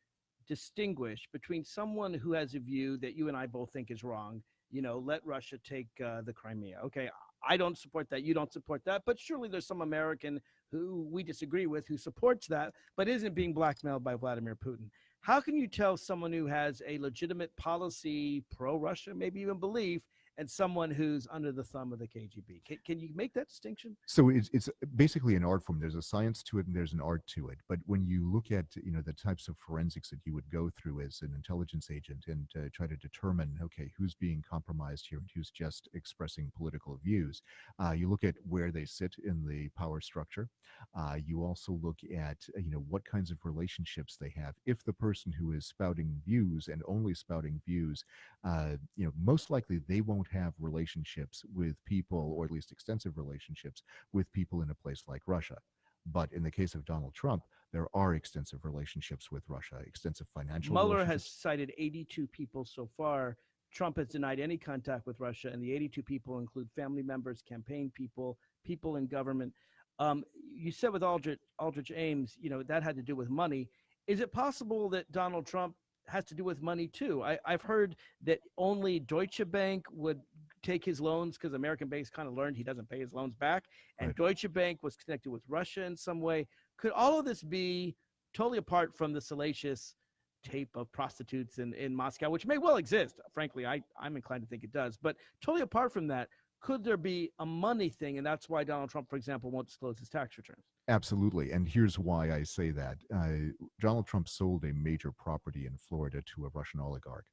distinguish between someone who has a view that you and I both think is wrong? You know, let Russia take uh, the Crimea. Okay, I don't support that. You don't support that. But surely there's some American who we disagree with who supports that, but isn't being blackmailed by Vladimir Putin. How can you tell someone who has a legitimate policy, pro-Russia, maybe even belief, and someone who's under the thumb of the KGB? Can, can you make that distinction? so it's, it's basically an art form there's a science to it and there's an art to it but when you look at you know the types of forensics that you would go through as an intelligence agent and uh, try to determine okay who's being compromised here and who's just expressing political views uh, you look at where they sit in the power structure uh, you also look at you know what kinds of relationships they have if the person who is spouting views and only spouting views uh, you know most likely they won't have relationships with people or at least extensive relationships with people in a place like Russia. But in the case of Donald Trump, there are extensive relationships with Russia, extensive financial Mueller has cited 82 people so far. Trump has denied any contact with Russia, and the 82 people include family members, campaign people, people in government. Um, you said with Aldrich, Aldrich Ames, you know, that had to do with money. Is it possible that Donald Trump has to do with money too? I, I've heard that only Deutsche Bank would take his loans because American banks kind of learned he doesn't pay his loans back, and Right. Deutsche Bank was connected with Russia in some way. Could all of this be totally apart from the salacious tape of prostitutes in, in Moscow, which may well exist. Frankly, I, I'm inclined to think it does. But totally apart from that, could there be a money thing? And that's why Donald Trump, for example, won't disclose his tax returns. Absolutely. And here's why I say that. Uh, Donald Trump sold a major property in Florida to a Russian oligarch.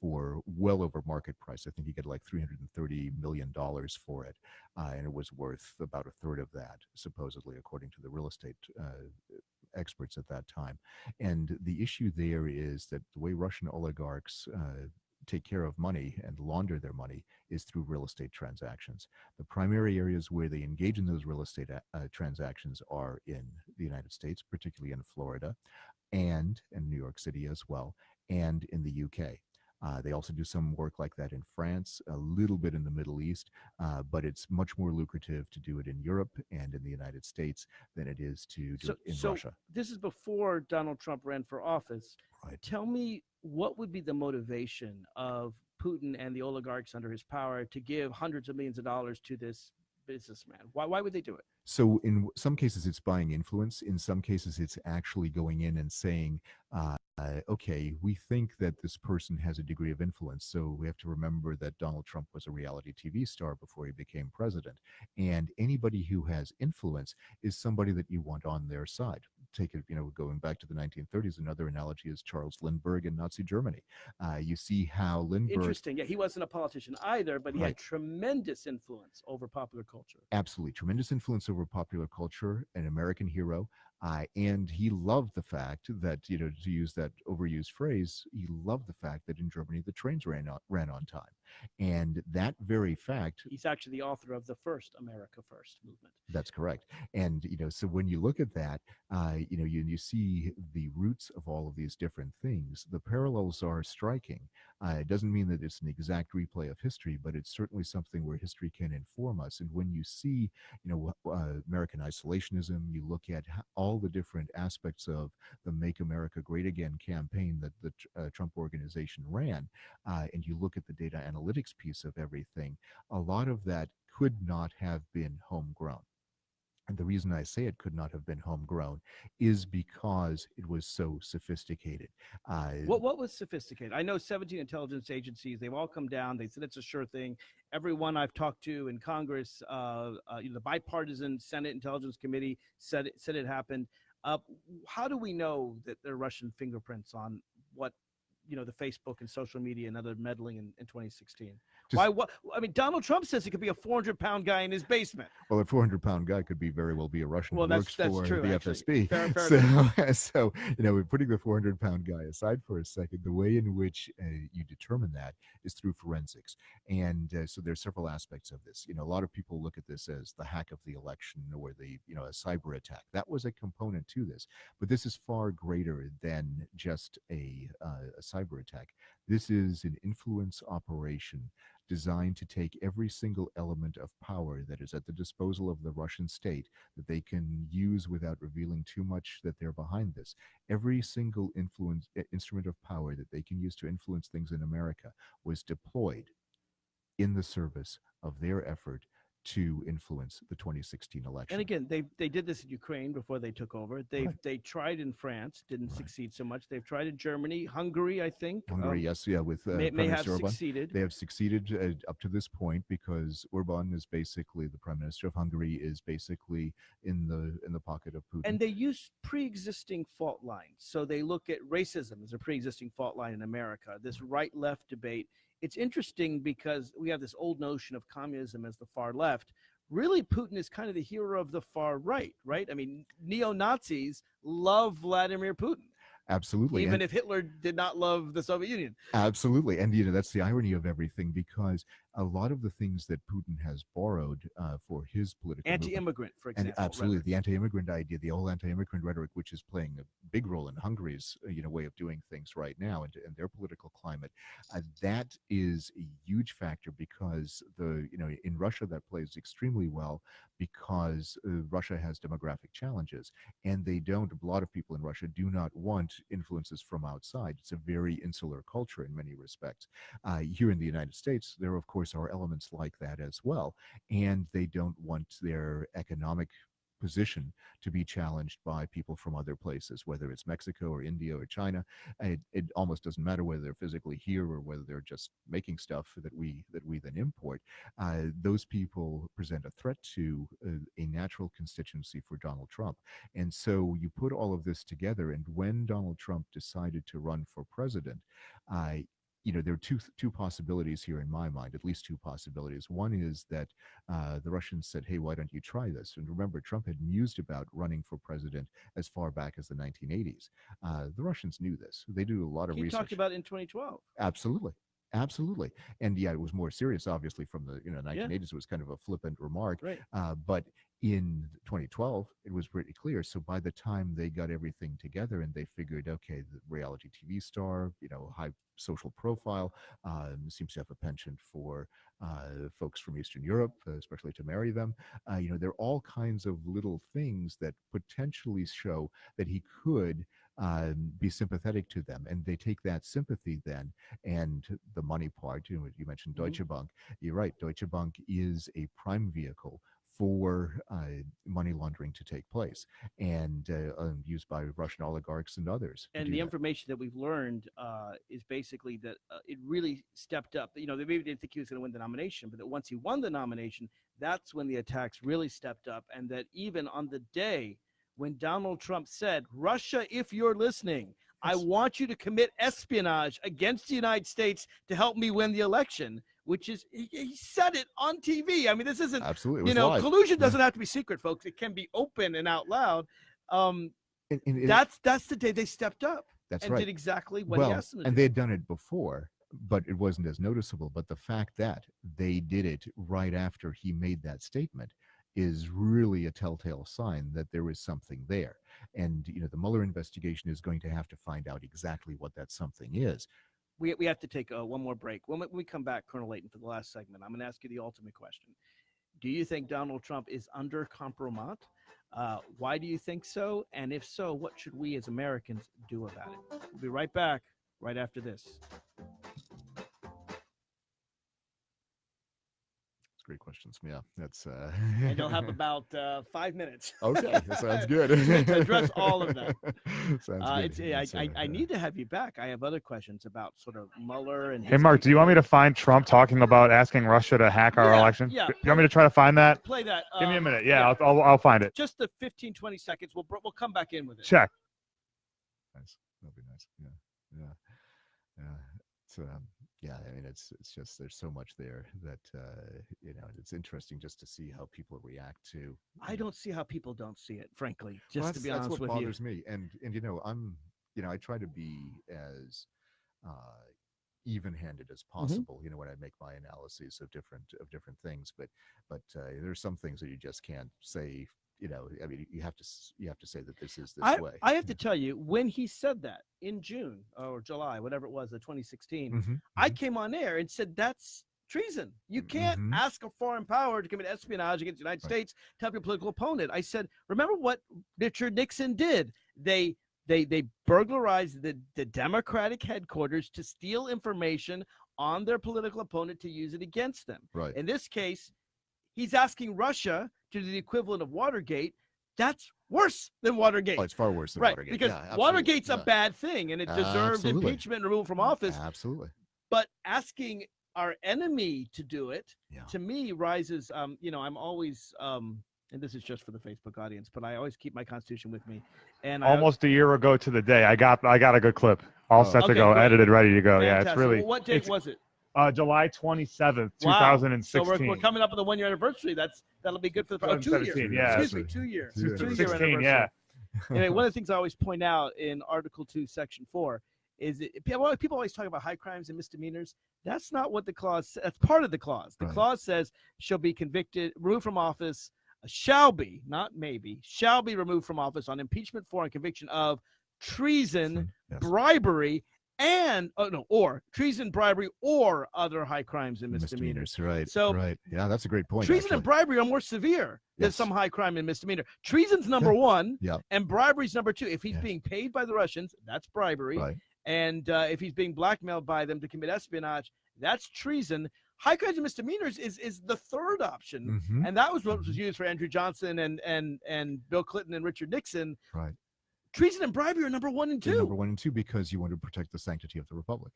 for well over market price. I think he got like $330 million for it. Uh, and it was worth about a third of that, supposedly, according to the real estate uh, experts at that time. And the issue there is that the way Russian oligarchs uh, take care of money and launder their money is through real estate transactions. The primary areas where they engage in those real estate uh, transactions are in the United States, particularly in Florida and in New York City as well, and in the UK. Uh, they also do some work like that in France, a little bit in the Middle East, uh, but it's much more lucrative to do it in Europe and in the United States than it is to do So, it in so Russia. this is before Donald Trump ran for office. Right. Tell me what would be the motivation of Putin and the oligarchs under his power to give hundreds of millions of dollars to this businessman? Why, why would they do it? So in some cases, it's buying influence. In some cases, it's actually going in and saying, uh, uh, okay, we think that this person has a degree of influence. So we have to remember that Donald Trump was a reality TV star before he became president. And anybody who has influence is somebody that you want on their side. Take it, you know, going back to the 1930s, another analogy is Charles Lindbergh in Nazi Germany. Uh, you see how Lindbergh Interesting. Yeah, he wasn't a politician either, but he Right. had tremendous influence over popular culture. absolutely tremendous influence over popular culture, an American hero. Uh, and he loved the fact that, you know, to use that overused phrase, he loved the fact that in Germany the trains ran on, ran on time. And that very fact He's actually the author of the first America First movement. That's correct. And, you know, so when you look at that, uh, you know, you, you see the roots of all of these different things. The parallels are striking. Uh, it doesn't mean that it's an exact replay of history, but it's certainly something where history can inform us. And when you see, you know, uh, American isolationism, you look at all the different aspects of the Make America Great Again campaign that the uh, Trump organization ran, uh, and you look at the data analytics piece of everything, a lot of that could not have been homegrown. And the reason I say it could not have been homegrown is because it was so sophisticated. Uh, What what was sophisticated? I know 17 intelligence agencies. They've all come down. They said it's a sure thing. Everyone I've talked to in Congress, uh, uh, you know, the bipartisan Senate Intelligence Committee said it said it happened. Uh, how do we know that there are Russian fingerprints on what you know the Facebook and social media and other meddling in, in 2016? Just- Why? What? I mean, Donald Trump says it could be a 400 pound guy in his basement. well, a 400 pound guy could be very well be a Russian Well, who that's- works that's for true, the actually. FSB. Fair- fair so, [laughs] so, you know, we're putting the 400 pound guy aside for a second. The way in which uh, you determine that is through forensics. And uh, so there's several aspects of this. You know, a lot of people look at this as the hack of the election or the, you know, a cyber attack. That was a component to this. But this is far greater than just a, uh, a cyber attack. This is an influence operation designed to take every single element of power that is at the disposal of the Russian state that they can use without revealing too much that they're behind this. Every single influence instrument of power that they can use to influence things in America was deployed in the service of their effort to influence the 2016 election. And again, they they did this in Ukraine before they took over. They Right. they tried in France, didn't Right. succeed so much. They've tried in Germany, Hungary, I think. Hungary, um, yes, yeah, with uh, may, Prime may have Orban. succeeded. They have succeeded uh, up to this point because Orban is basically the prime minister of Hungary is basically in the in the pocket of Putin. and they use pre-existing fault lines. So they look at racism as a pre-existing fault line in America. This right-left debate. It's interesting because we have this old notion of communism as the far left. Really, Putin is kind of the hero of the far right, right? I mean, neo Nazis love Vladimir Putin, Absolutely. even and- if Hitler did not love the Soviet Union. Absolutely. And, you know, that's the irony of everything because a lot of the things that Putin has borrowed uh, for his political Anti-immigrant, for and example. absolutely rhetoric. the anti-immigrant idea the whole anti-immigrant rhetoric which is playing a big role in hungary's uh, you know way of doing things right now and, and their political climate uh, that is a huge factor because the you know in russia that plays extremely well because uh, russia has demographic challenges and they don't a lot of people in russia do not want influences from outside it's a very insular culture in many respects uh, here in the united states there of course are elements like that as well and they don't want their economic position to be challenged by people from other places, whether it's Mexico or India or China. It, it almost doesn't matter whether they're physically here or whether they're just making stuff that we that we then import. Uh, those people present a threat to uh, a natural constituency for Donald Trump, and so you put all of this together. And when Donald Trump decided to run for president, uh, you know, there are two two possibilities here in my mind, at least two possibilities. One is that uh, the Russians said, "Hey, why don't you try this?" And remember, Trump had mused about running for president as far back as the 1980s. Uh, the Russians knew this. They do a lot of He research. talked about it in 2012. Absolutely. Absolutely. And yeah, it was more serious, obviously, from the you know 1980s. It was kind of a flippant remark. Right. Uh, but in 2012, it was pretty clear. So by the time they got everything together and they figured, okay, the reality TV star, you know, high social profile, um, seems to have a penchant for uh, folks from Eastern Europe, especially to marry them. Uh, you know, there are all kinds of little things that potentially show that he could um, be sympathetic to them. And they take that sympathy then and the money part, you know, you mentioned Mhm. Deutsche Bank. You're right. Deutsche Bank is a prime vehicle for uh, money laundering to take place and uh, um, used by Russian oligarchs and others. and the that. information that we've learned uh, is basically that uh, it really stepped up. You know, they maybe didn't think he was going to win the nomination, but that once he won the nomination, that's when the attacks really stepped up. And that even on the day when Donald Trump said, Russia, if you're listening, I want you to commit espionage against the United States to help me win the election, which is, he, he said it on TV. I mean, this isn't, Absolutely. You know, live. collusion doesn't have to be secret, folks. It can be open and out loud. Um, And- and it- that's that's the day they stepped up that's and right. did exactly what well, he asked them to and do. they had done it before, but it wasn't as noticeable. But the fact that they did it right after he made that statement is really a telltale sign that there is something there. And you know, the Mueller investigation is going to have to find out exactly what that something is. we, we have to take uh, one more break. When we- come back, Colonel Leighton, for the last segment, I'm going to ask you the ultimate question. Do you think Donald Trump is under compromat? Uh, why do you think so? And if so, what should we as Americans do about it? We'll be right back right after this. Great questions. Yeah, that's uh And you'll have [laughs] about uh, five minutes. Okay, that sounds [laughs] good. to address all of that. [laughs] Sounds Uh, good. it's, I, It's, I, uh, I uh, need to have you back. I have other questions about sort of Mueller and. Hey, Mark, do you want me to find Trump talking about asking Russia to hack our Yeah, election? yeah, Do you want me to try to find that? Play that. Give me a um, minute. Yeah, I'll, I'll, I'll find it. just the 15, 20 seconds. We'll we'll come back in with it. Check. nice. That'd be nice. Yeah, yeah, yeah. It's um, yeah. I mean, it's it's just there's so much there that uh, you know it's interesting just to see how people react to. I don't see how people don't see it, frankly. Just Well, to that's- be honest what with you. bothers me. And and you know, I'm you know, I try to be as uh, even-handed as Mm-hmm. possible. You know, when I make my analyses of different of different things, but but uh, there's some things that you just can't say. You know, I mean, you have to you have to say that this is this I, way. I have to tell you, when he said that in June or July, whatever it was, the 2016, Mhm, I mhm. came on air and said that's treason. You can't Mhm. ask a foreign power to commit espionage against the United Right. States to help your political opponent. I said, remember what Richard Nixon did? They they they burglarized the, the Democratic headquarters to steal information on their political opponent to use it against them. right. In this case, he's asking Russia to the equivalent of Watergate. That's worse than Watergate. Oh, it's far worse than right, Watergate. because yeah, absolutely, Watergate's a bad thing and it deserved Absolutely. impeachment and removal from office. Absolutely. But asking our enemy to do it, Yeah. to me, rises. Um, you know, I'm always, um, and this is just for the Facebook audience, but I always keep my Constitution with me. And Almost a year ago to the day, I got I got a good clip, all Oh. set to go, great. edited, ready to go. Yeah, it's really Well, what date it's, was it? Uh, July 27th, Wow. 2016. So we're, we're coming up on the one year anniversary. That's that'll be good for the oh, two years. yeah. Excuse me, two years. Two two years. year 16, anniversary. yeah. [laughs] anyway, one of the things I always point out in Article 2, Section 4 is that people people always talk about high crimes and misdemeanors. That's not what the clause sa- That's part of the clause. The Right. clause says shall be convicted, removed from office, uh, shall be, not maybe, shall be removed from office on impeachment for and conviction of treason, Yes. bribery, and, oh no, or treason, bribery, or other high crimes and misdemeanors. Misdemeanors, right? So, right. Yeah, that's a great point. Treason and bribery are more severe than Yes. some high crime and misdemeanor. Treason's [laughs] number one, Yeah. and bribery's number two. If he's Yes. being paid by the Russians, that's bribery. Right. And uh, if he's being blackmailed by them to commit espionage, that's treason. High crimes and misdemeanors is is the third option, Mhm, and that was what was used for Andrew Johnson and and and Bill Clinton and Richard Nixon. Right. Treason and bribery are number one and two. Number one and two because you want to protect the sanctity of the republic.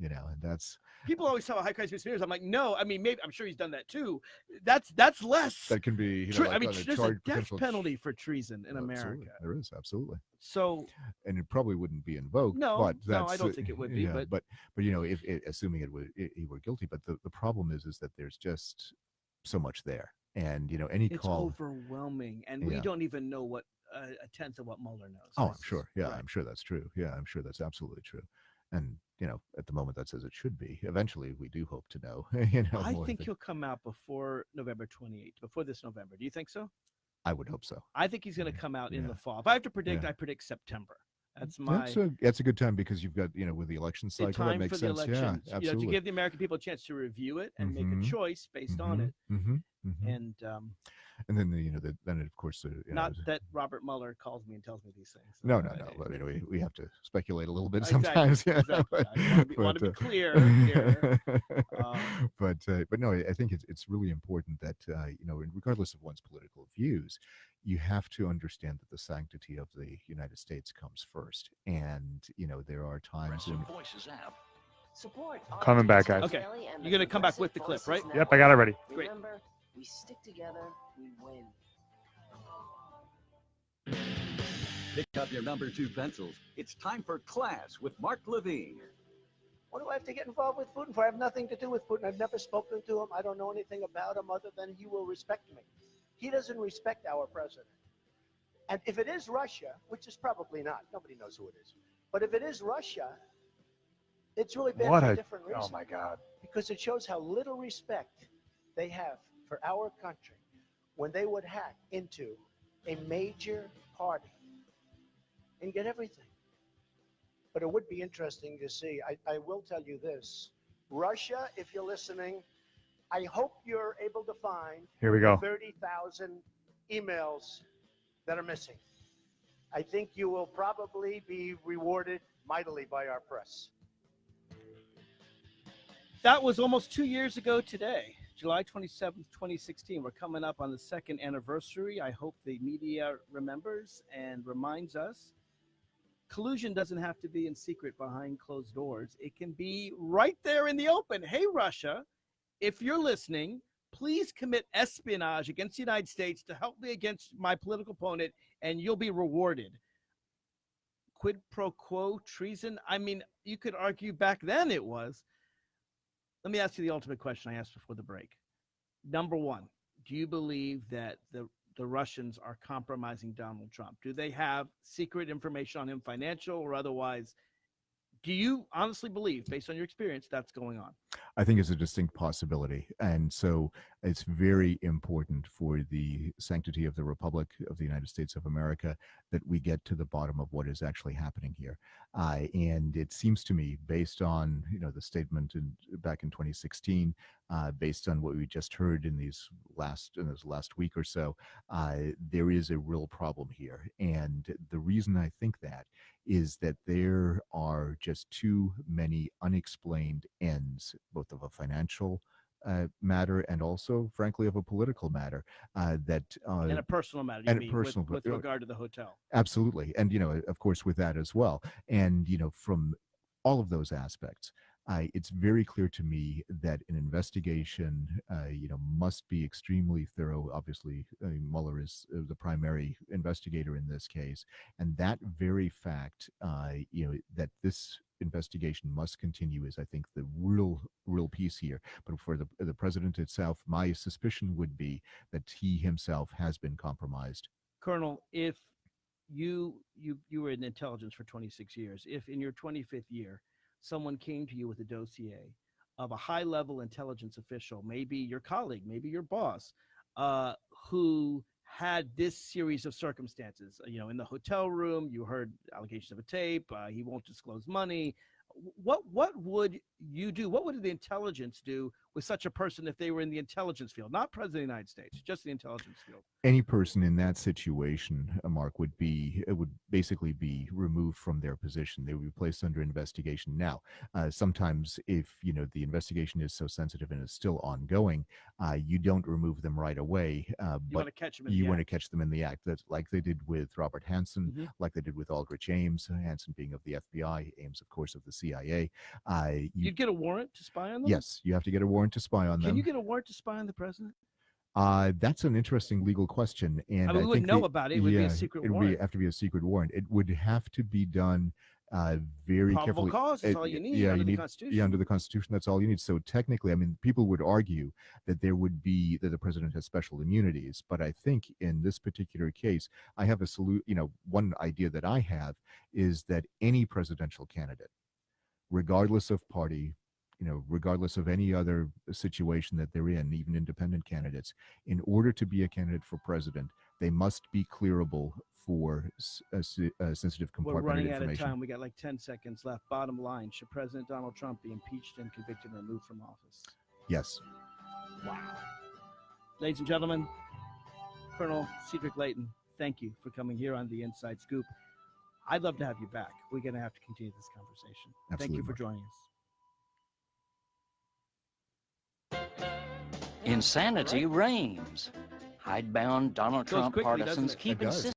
You know, and that's People always tell high crime conspirators. I'm like, no. I mean, maybe I'm sure he's done that too. That's that's less. that can be. You know, like I mean, there's a death penalty for treason in America. There is absolutely, So and it probably wouldn't be invoked. No, but no, I don't uh, think it would be, yeah, but- but but you know, if it, assuming it would it, he were guilty, but the, the problem is is that there's just so much there, and you know, any it's call. overwhelming, and we don't even know what a tenth of what Mueller knows. Oh, I'm sure. Yeah, right. I'm sure that's true. Yeah, I'm sure that's absolutely true. And you know, at the moment, that's as it should be. Eventually, we do hope to know. [laughs] you know, I think than- he'll come out before November 28th, before this November. Do you think so? I would hope so. I think he's going to come out in yeah, the fall. If I have to predict, yeah. I predict September. That's my That's a that's a good time because you've got you know with the election cycle that time for makes the sense. elections. Yeah, you know, absolutely. to give the American people a chance to review it and make Mhm. a choice based on it. hmm hmm And um, and then the, you know the, then of course uh, you know, not that Robert Mueller calls me and tells me these things. no Uh, no no it- but you know, we, we have to speculate a little bit Exactly, sometimes [laughs] yeah exactly. but, I wanna be- wanna be uh, clear here. [laughs] Um, but uh, but no I I think it's it's really important that uh, you know regardless of one's political views you have to understand that the sanctity of the United States comes first and you know there are times when Voices app. Support Coming back, guys. Okay. You're gonna come back with the clip, right? Yep, I got it ready. Great. Remember, we stick together, we win. Pick up your number two pencils. It's time for class with Mark Levine. What do I have to get involved with Putin for? I have nothing to do with Putin. I've never spoken to him. I don't know anything about him other than he will respect me. He doesn't respect our president. And if it is Russia, which is probably not, nobody knows who it is. But if it is Russia, it's really bad What for a a- different oh reason. Oh my God. Because it shows how little respect they have for our country when they would hack into a major party and get everything. But it would be interesting to see. I, I will tell you this Russia, if you're listening, I hope you're able to find Here we go. 30,000 emails that are missing. I think you will probably be rewarded mightily by our press. That was almost two years ago today, July 27th, 2016. We're coming up on the second anniversary. I hope the media remembers and reminds us. Collusion doesn't have to be in secret behind closed doors. It can be right there in the open. Hey, Russia, if you're listening, please commit espionage against the United States to help me against my political opponent, and you'll be rewarded. Quid pro quo treason? I mean, you could argue back then it was. Let me ask you the ultimate question I asked before the break. Number one, do you believe that the the Russians are compromising Donald Trump? Do they have secret information on him, financial or otherwise? Do you honestly believe, based on your experience, that's going on? I think it's a distinct possibility. And so it's very important for the sanctity of the Republic of the United States of America that we get to the bottom of what is actually happening here. Uh, and it seems to me, based on you know the statement in, back in 2016, uh, based on what we just heard in these last in this last week or so, uh, there is a real problem here. And the reason I think that is that there are just too many unexplained ends, both of a financial uh, matter and also, frankly, of a political matter uh, that uh, In a personal matter, you and a mean, personal, with, with uh, regard to the hotel. absolutely and you know of course with that as well and you know from all of those aspects it's very clear to me that an investigation uh, you know must be extremely thorough. Obviously uh, Mueller is uh, the primary investigator in this case and that very fact uh, you know that this investigation must continue is i think the real real piece here. But for the the president itself my suspicion would be that he himself has been compromised. Colonel, if you you you were in intelligence for 26 years, if in your 25th year someone came to you with a dossier of a high level intelligence official, maybe your colleague, maybe your boss, uh, who had this series of circumstances, you know, in the hotel room, you heard allegations of a tape, uh, he won't disclose money. What what would you do? What would the intelligence do with such a person if they were in the intelligence field, not president of the United States, just the intelligence field? any person in that situation, uh, Mark, would be it would basically be removed from their position. They would be placed under investigation. Now, uh, sometimes if you know the investigation is so sensitive and is still ongoing, uh, you don't remove them right away. Uh, You but want to catch them in you the want to catch them in the act. That's like they did with Robert Hanssen, Mhm. like they did with Aldrich Ames. Hanssen being of the FBI, Ames, of course, of the CIA. Uh, you, You'd get a warrant to spy on them? yes, you have to get a warrant to spy on Can you get a warrant to spy on the president? Uh, that's an interesting legal question, and I mean, we wouldn't know the- about it. It would be a yeah, secret It would warrant. be, have to be a secret warrant. It would have to be done uh, very Probable carefully. cause, Uh, all you need yeah, under you the need, Constitution. Yeah, under the Constitution, that's all you need. So technically, I mean, people would argue that there would be that the president has special immunities, but I think in this particular case, I have a salute. You know, one idea that I have is that any presidential candidate, regardless of party, you know, regardless of any other situation that they're in, even independent candidates, in order to be a candidate for president, they must be clearable for uh, uh, sensitive We're compartmented running out of information. time. We got like 10 seconds left. Bottom line Should President Donald Trump be impeached and convicted and removed from office? Yes. Wow. Ladies and gentlemen, Colonel Cedric Leighton, thank you for coming here on the Inside Scoop. I'd love to have you back. We're going to have to continue this conversation. Absolutely. thank you for joining us. Insanity reigns. Hidebound Donald Trump quickly, partisans keep insisting.